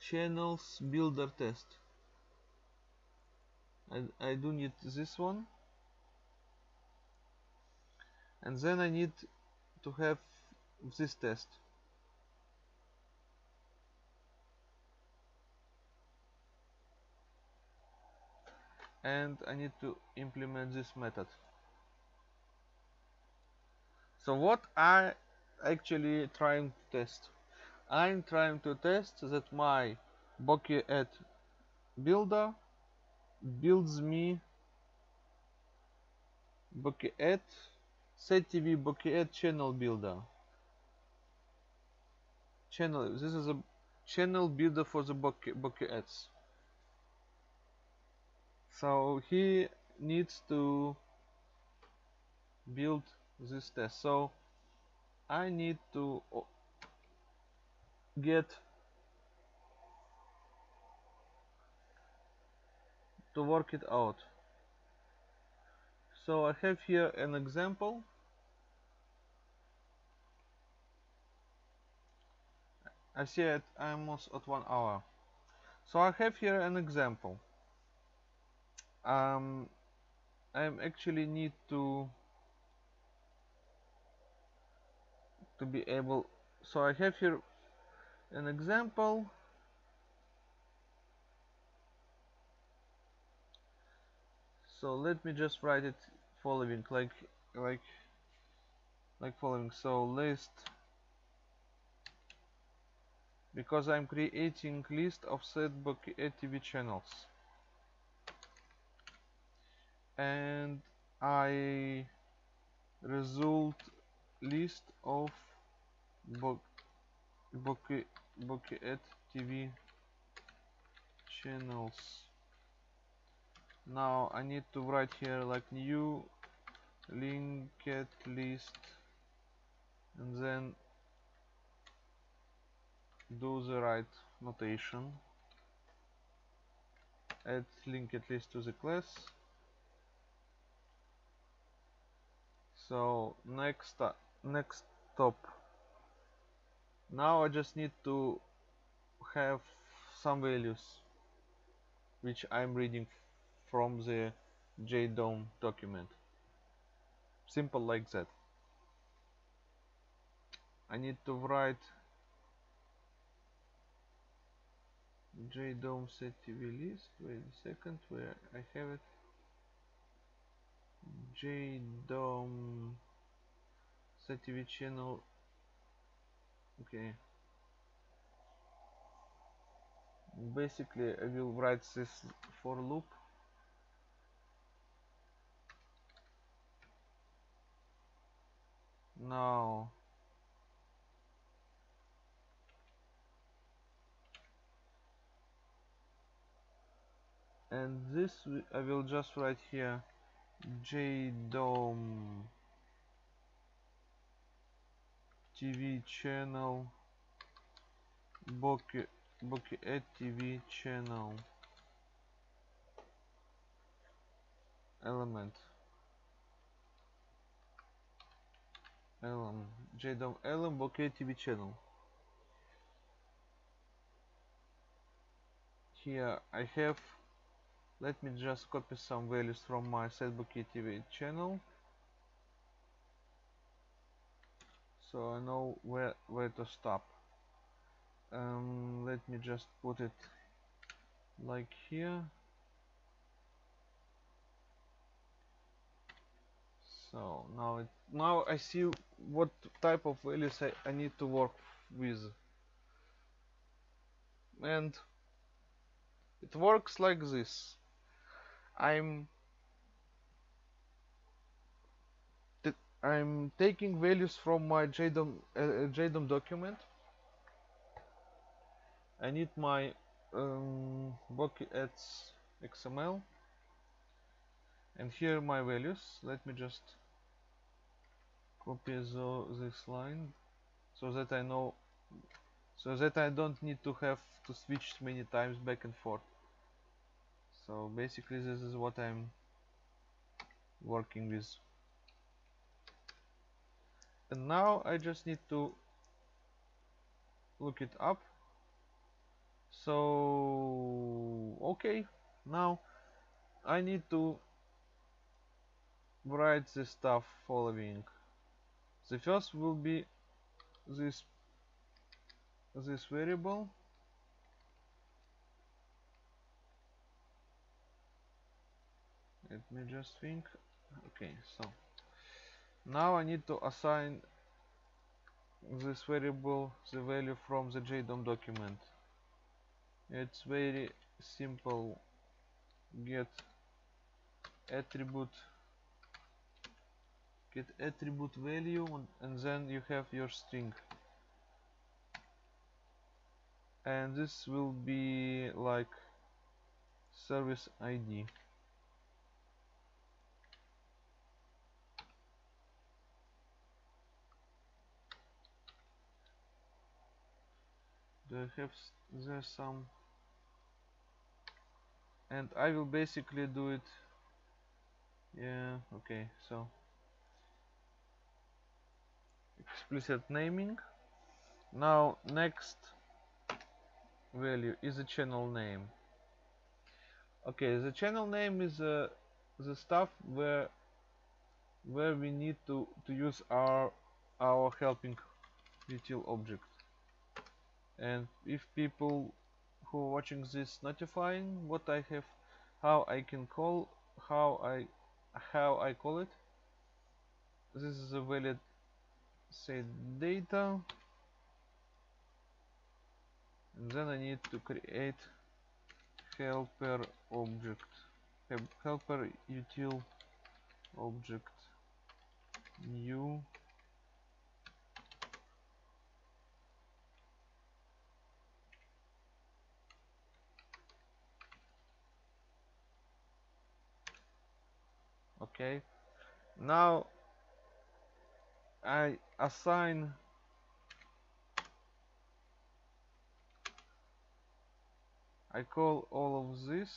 channels builder test. I, I do need this one. And then I need to have this test. And I need to implement this method. So what I actually trying to test? I'm trying to test that my Bouquet builder builds me Bouquet set TV Bokeh channel builder channel this is a channel builder for the Bouquet, Bouquet so he needs to build this test. So I need to get to work it out. So I have here an example I see it almost at one hour. So I have here an example. Um, I actually need to to be able so I have here an example. So let me just write it following like like like following. So list because I'm creating list of set ATV channels. And I result list of Bouquet Bouquet TV channels. Now I need to write here like new linked list and then do the right notation. Add link at least to the class. So next uh, next stop. Now I just need to have some values which I'm reading from the JDOM document. Simple like that. I need to write JDOM set TV list. Wait a second, where I have it. JDOM set TV channel. Okay. Basically, I will write this for loop. Now and this I will just write here JDOM TV channel. Bouquet Bouquet TV channel. Element. Element. JDOM element Bouquet TV channel. Here I have let me just copy some values from my Setbookie TV channel. So I know where where to stop. Um, let me just put it like here. So now it now I see what type of values I, I need to work with. And it works like this I'm I'm taking values from my JDOM, uh, uh JDOM document. I need my um, ads XML and here are my values. Let me just copy the, this line so that I know so that I don't need to have to switch many times back and forth so basically this is what I'm working with. And now I just need to look it up. So okay. Now I need to write the stuff following. The first will be this this variable let me just think. Okay so now I need to assign this variable the value from the JDOM document. It's very simple. Get attribute get attribute value and then you have your string. And this will be like service ID do I have there some. And I will basically do it yeah okay so. Explicit naming. Now next value is a channel name. Okay the channel name is uh, the stuff where where we need to to use our our helping util object and if people who are watching this notifying what I have how I can call how I how I call it this is a valid say data. And then I need to create helper object. Helper util object new okay? Now I assign I call all of this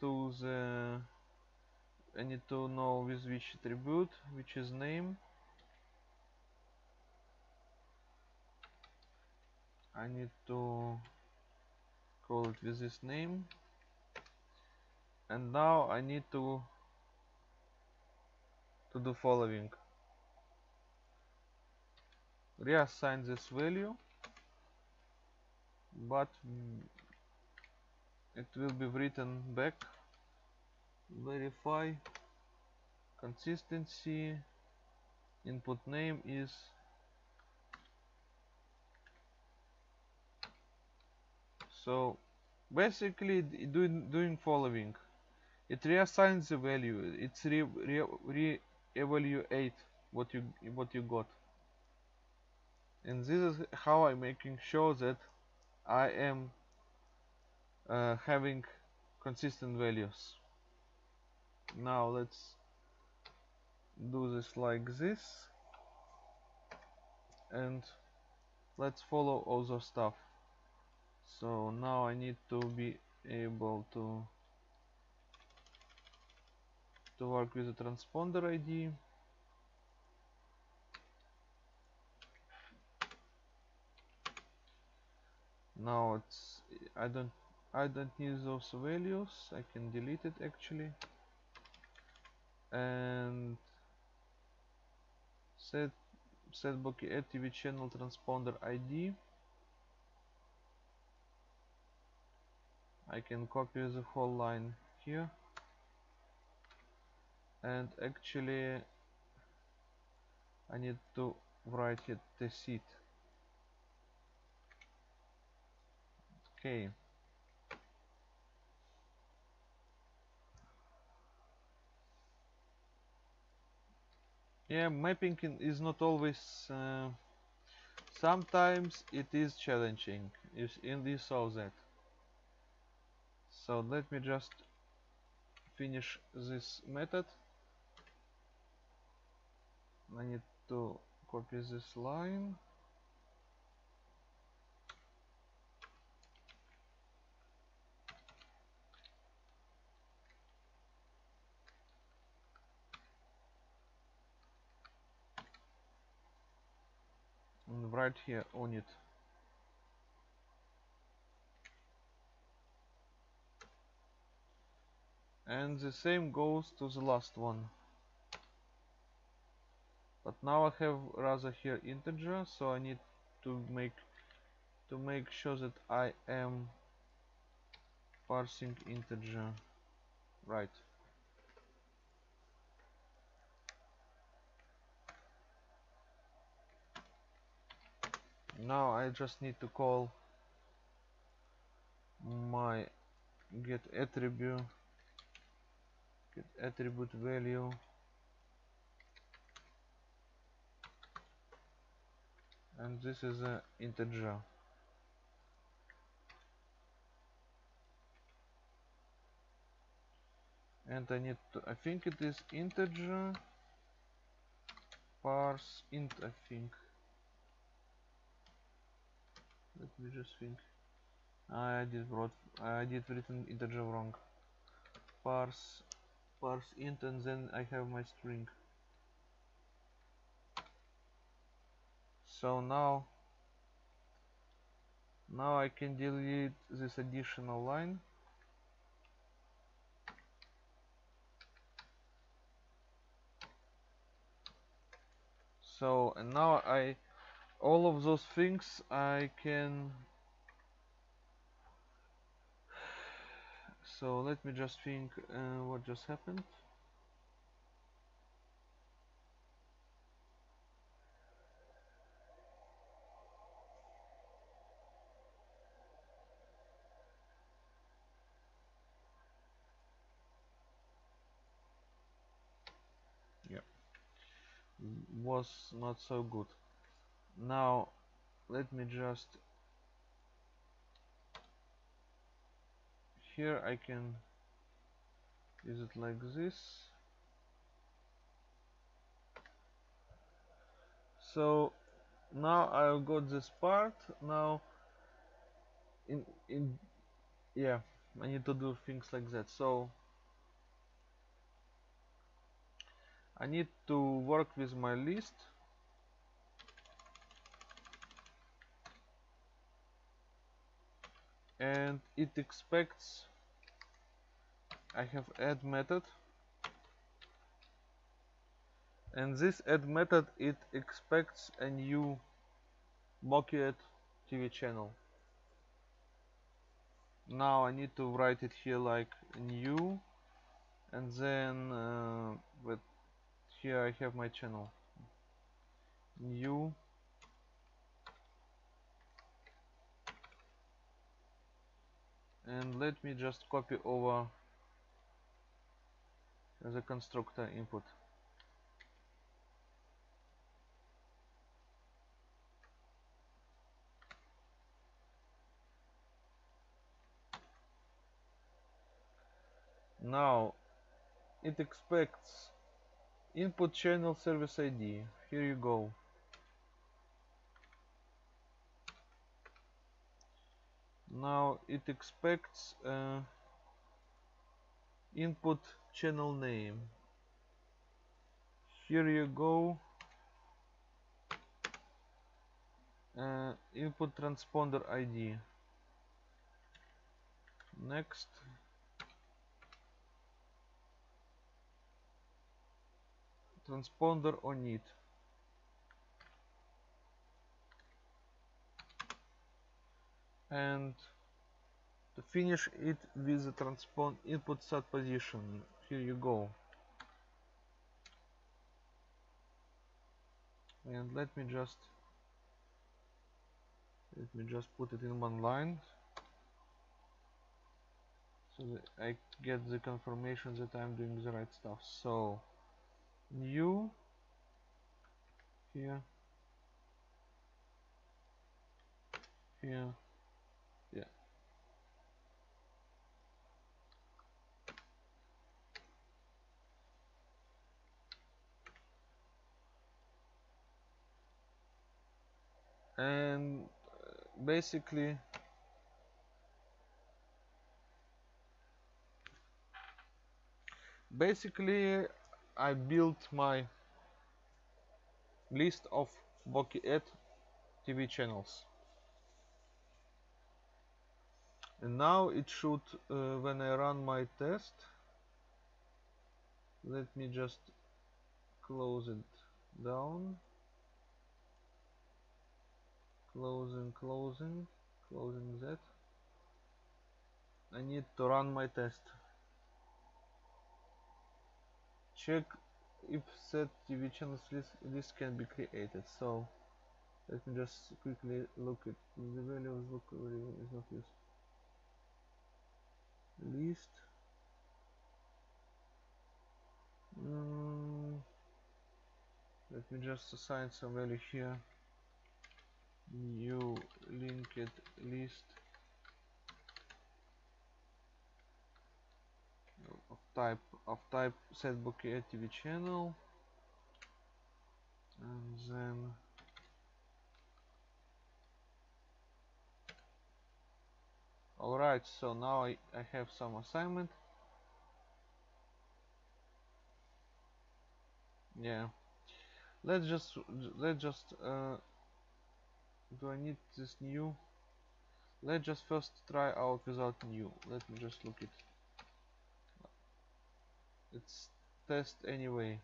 to the I need to know with which attribute which is name. I need to call it with this name. And now I need to to do following. Reassign this value but it will be written back. Verify consistency. Input name is so basically doing doing following. It reassigns the value. It's re, re, evaluate what you what you got. And this is how I'm making sure that I am uh, having consistent values. Now let's do this like this. And let's follow other stuff so now I need to be able to to work with the transponder ID now it's I don't I don't need those values. I can delete it actually. And set set Bouquet TV channel transponder ID I can copy the whole line here. And actually I need to write it the seed. Okay. Yeah mapping is not always uh, sometimes it is challenging in this saw that so let me just finish this method. I need to copy this line. And right here on it and the same goes to the last one. But now I have rather here integer so I need to make to make sure that I am parsing integer right. Now I just need to call my get attribute get attribute value. And this is an integer. And I need to I think it is integer parse int I think. Let me just think. I did wrote I did written integer wrong. Parse parse int and then I have my string. So now now I can delete this additional line. So and now I all of those things I can so let me just think uh, what just happened. Yeah was not so good. Now let me just here I can use it like this. So now I've got this part. Now in in yeah I need to do things like that. So I need to work with my list. And it expects I have add method. And this add method it expects a new Bouquet TV channel. Now I need to write it here like new. And then uh, with here I have my channel. New. And let me just copy over the constructor input. Now it expects input channel service ID here you go. Now it expects uh, input channel name. Here you go. Uh, input transponder ID next. Transponder on it. And to finish it with the transpond input set position here you go. And let me just let me just put it in one line. So that I get the confirmation that I'm doing the right stuff. So new here. Here and uh, basically basically I built my list of Bouquet TV channels. And now it should uh, when I run my test let me just close it down closing closing closing that I need to run my test. Check if set TV channels list, list can be created. So let me just quickly look at the values look is not used. List. Mm, let me just assign some value here new linked list of type of type set Bouquet TV channel. And then alright so now I, I have some assignment. Yeah. Let's just let's just uh, do I need this new? Let's just first try out without new. Let me just look it. It's test anyway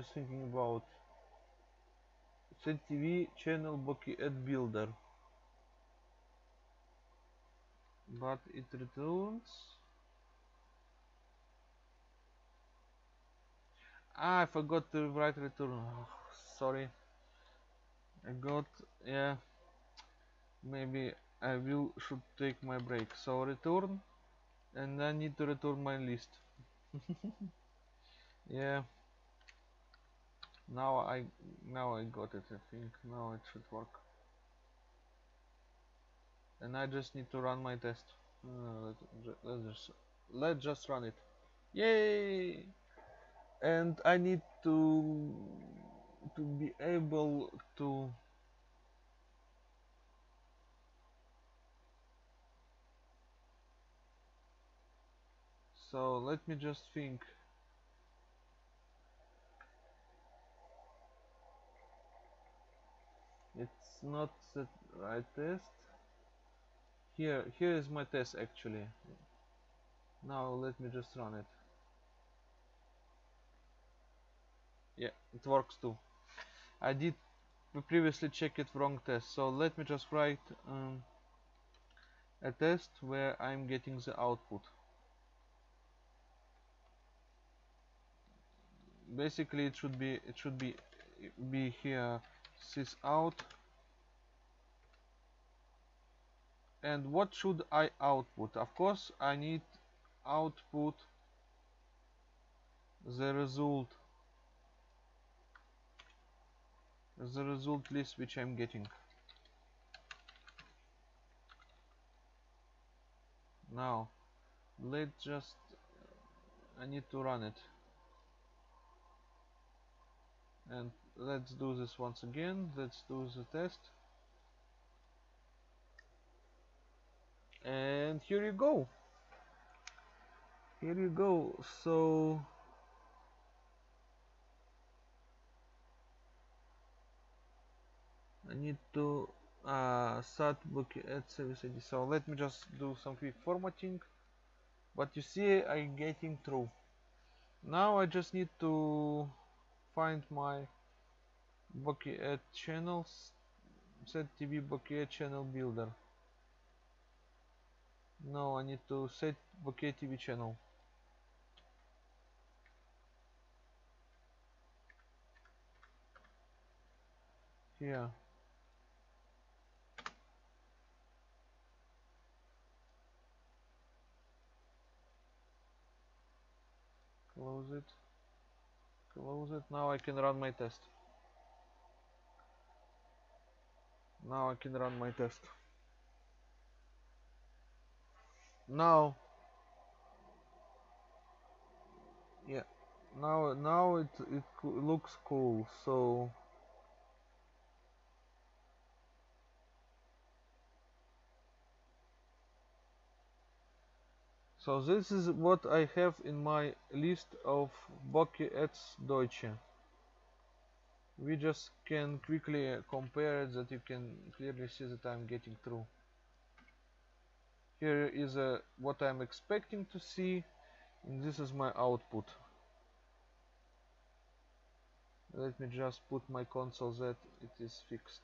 just thinking about ZTV channel ad builder. But it returns. Ah, I forgot to write return. Oh, sorry. I got yeah. Maybe I will should take my break. So return and I need to return my list. Yeah now I now I got it I think. Now it should work. And I just need to run my test. Uh, let, let's just let's just run it. Yay! And I need to to be able to so let me just think not the right test. Here here is my test actually. Now let me just run it. Yeah it works too. I did previously check it wrong test. So let me just write um, a test where I'm getting the output. Basically it should be it should be be here sys out and what should I output? Of course I need output the result the result list which I'm getting. Now let's just I need to run it. And let's do this once again. Let's do the test and here you go. Here you go. So I need to uh, start Bouquet ad service ID. So let me just do some quick formatting. But you see I'm getting through. Now I just need to find my ad channels set TV Bouquet channel builder no I need to set Bouquet TV channel. Here close it. Close it. Now I can run my test. Now I can run my test now yeah now now it it looks cool so So this is what I have in my list of Bouquet ads Deutsche. We just can quickly compare it that you can clearly see that I'm getting through. Here is uh, what I'm expecting to see and this is my output. Let me just put my console that it is fixed.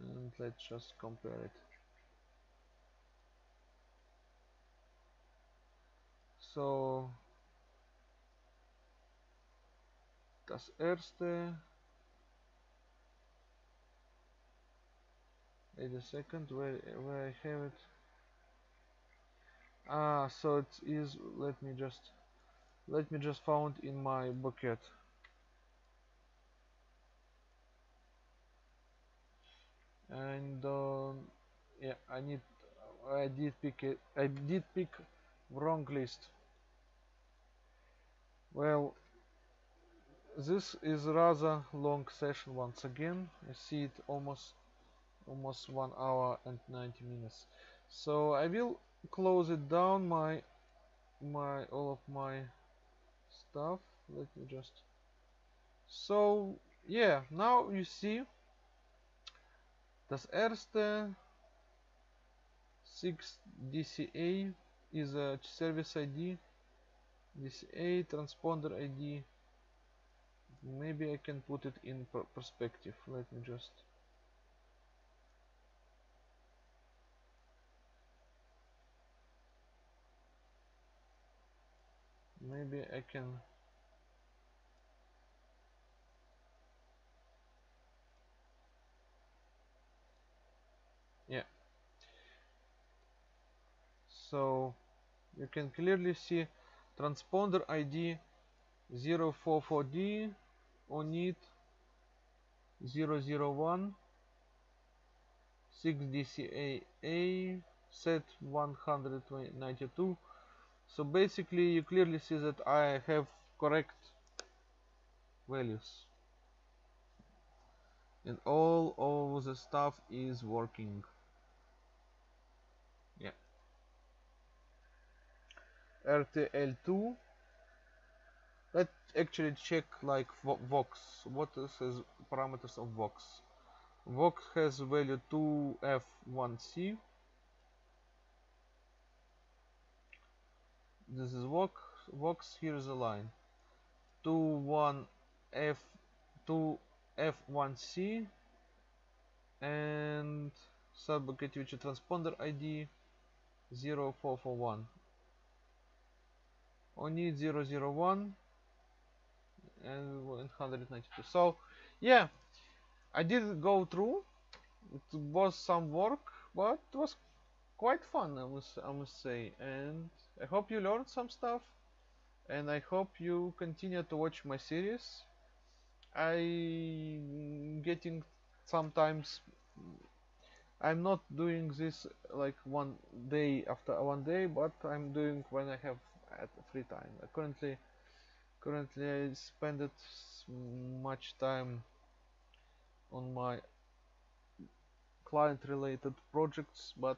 And let's just compare it. so das erste wait a second where where I have it. Ah so it is let me just let me just found in my bucket. And uh, yeah I need I did pick it I did pick wrong list. Well, this is rather long session once again. You see it almost almost one hour and 90 minutes. So I will close it down my my all of my stuff. Let me just so yeah, now you see das erste 6 DCA is a service ID this a transponder id maybe I can put it in perspective let me just maybe I can yeah. So you can clearly see transponder ID 044D ONID 001 6DCAA set 192 so basically you clearly see that I have correct values. And all of the stuff is working. Yeah. RTL2 let's actually check like Vox. What is parameters of Vox? Vox has value 2F1C this is Vox Vox here's a line. 2 1 F 2F1C and subbucket which transponder ID 0441 only 001 and 192 so yeah I did go through. It was some work but it was quite fun I must, I must say. And I hope you learned some stuff and I hope you continue to watch my series. I getting sometimes I'm not doing this like one day after one day but I'm doing when I have at free time. Currently currently I spend much time on my client related projects but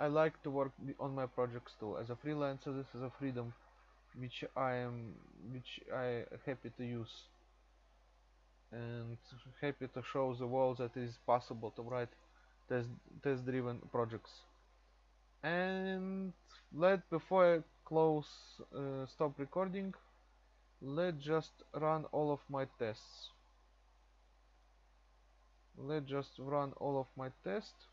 I like to work on my projects too. As a freelancer this is a freedom which I am which I happy to use. And happy to show the world that it is possible to write test test driven projects. And let before I close uh, stop recording let's just run all of my tests. Let's just run all of my tests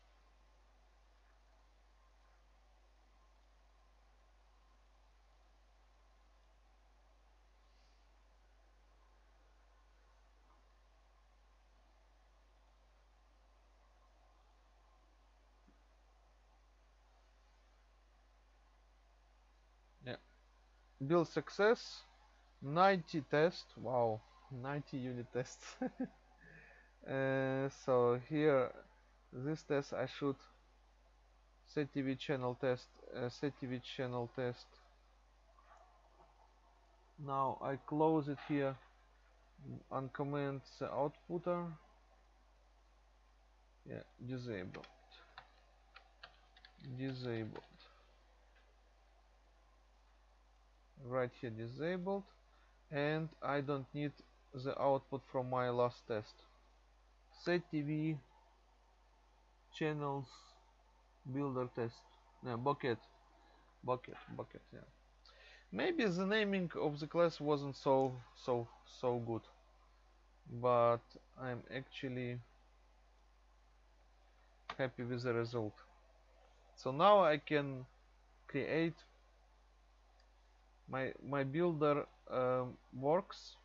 yeah build success 90 test wow 90 unit tests uh, so here this test I should set TV channel test uh, TV channel test. Now I close it here uncomment the outputter. Yeah disabled. Disabled right here disabled and I don't need the output from my last test. Set TV channels builder test. No, bucket. Bucket bucket yeah. Maybe the naming of the class wasn't so so so good but I'm actually happy with the result. So now I can create my my builder um, works.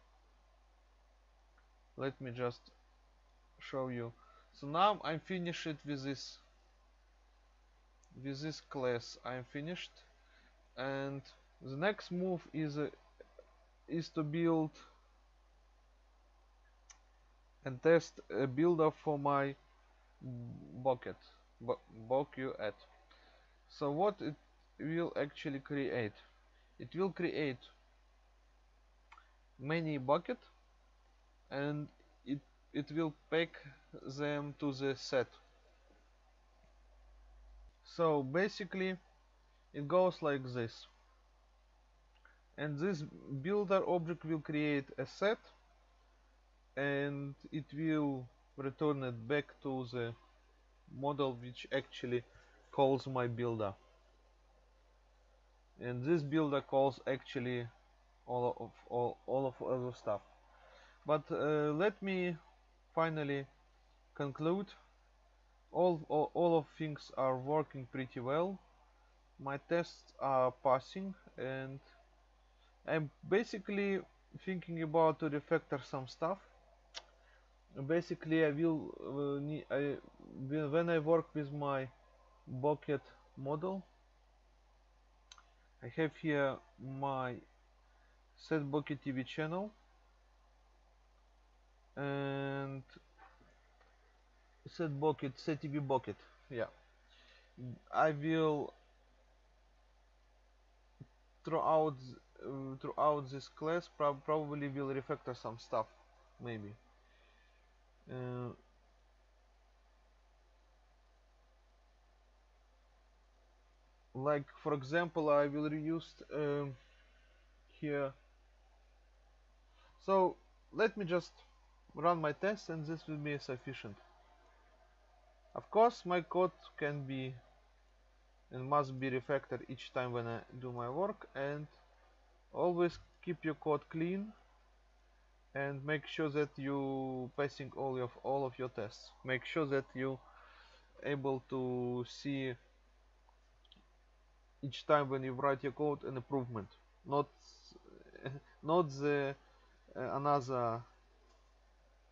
Let me just show you. So now I'm finished with this with this class. I'm finished. And the next move is uh, is to build and test a builder for my bucket bucket so what it will actually create it will create many bucket and it it will pack them to the set. So basically it goes like this. And this builder object will create a set and it will return it back to the model which actually calls my builder and this builder calls actually all of all, all of other stuff. But uh, let me finally conclude. All, all all of things are working pretty well. My tests are passing and I'm basically thinking about to refactor some stuff. Basically I will uh, I, when I work with my bucket model I have here my set Bouquet TV channel. And set bucket set TV Bouquet yeah. I will throughout uh, throughout this class prob probably will refactor some stuff maybe. Uh, like for example I will reuse um, here. So let me just run my test and this will be sufficient. Of course my code can be and must be refactored each time when I do my work and always keep your code clean and make sure that you passing all of all of your tests. Make sure that you able to see each time when you write your code an improvement. Not not the uh, another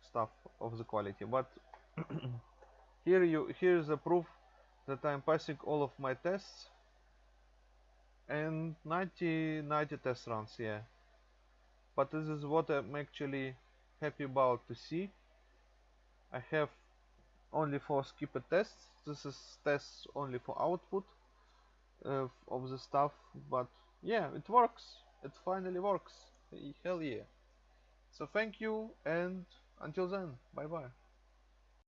stuff of the quality but here you here is a proof that I'm passing all of my tests and 90 90 test runs yeah. But this is what I'm actually happy about to see. I have only for skipped tests. This is tests only for output uh, of the stuff but yeah it works. It finally works. Hell yeah. So thank you and until then bye bye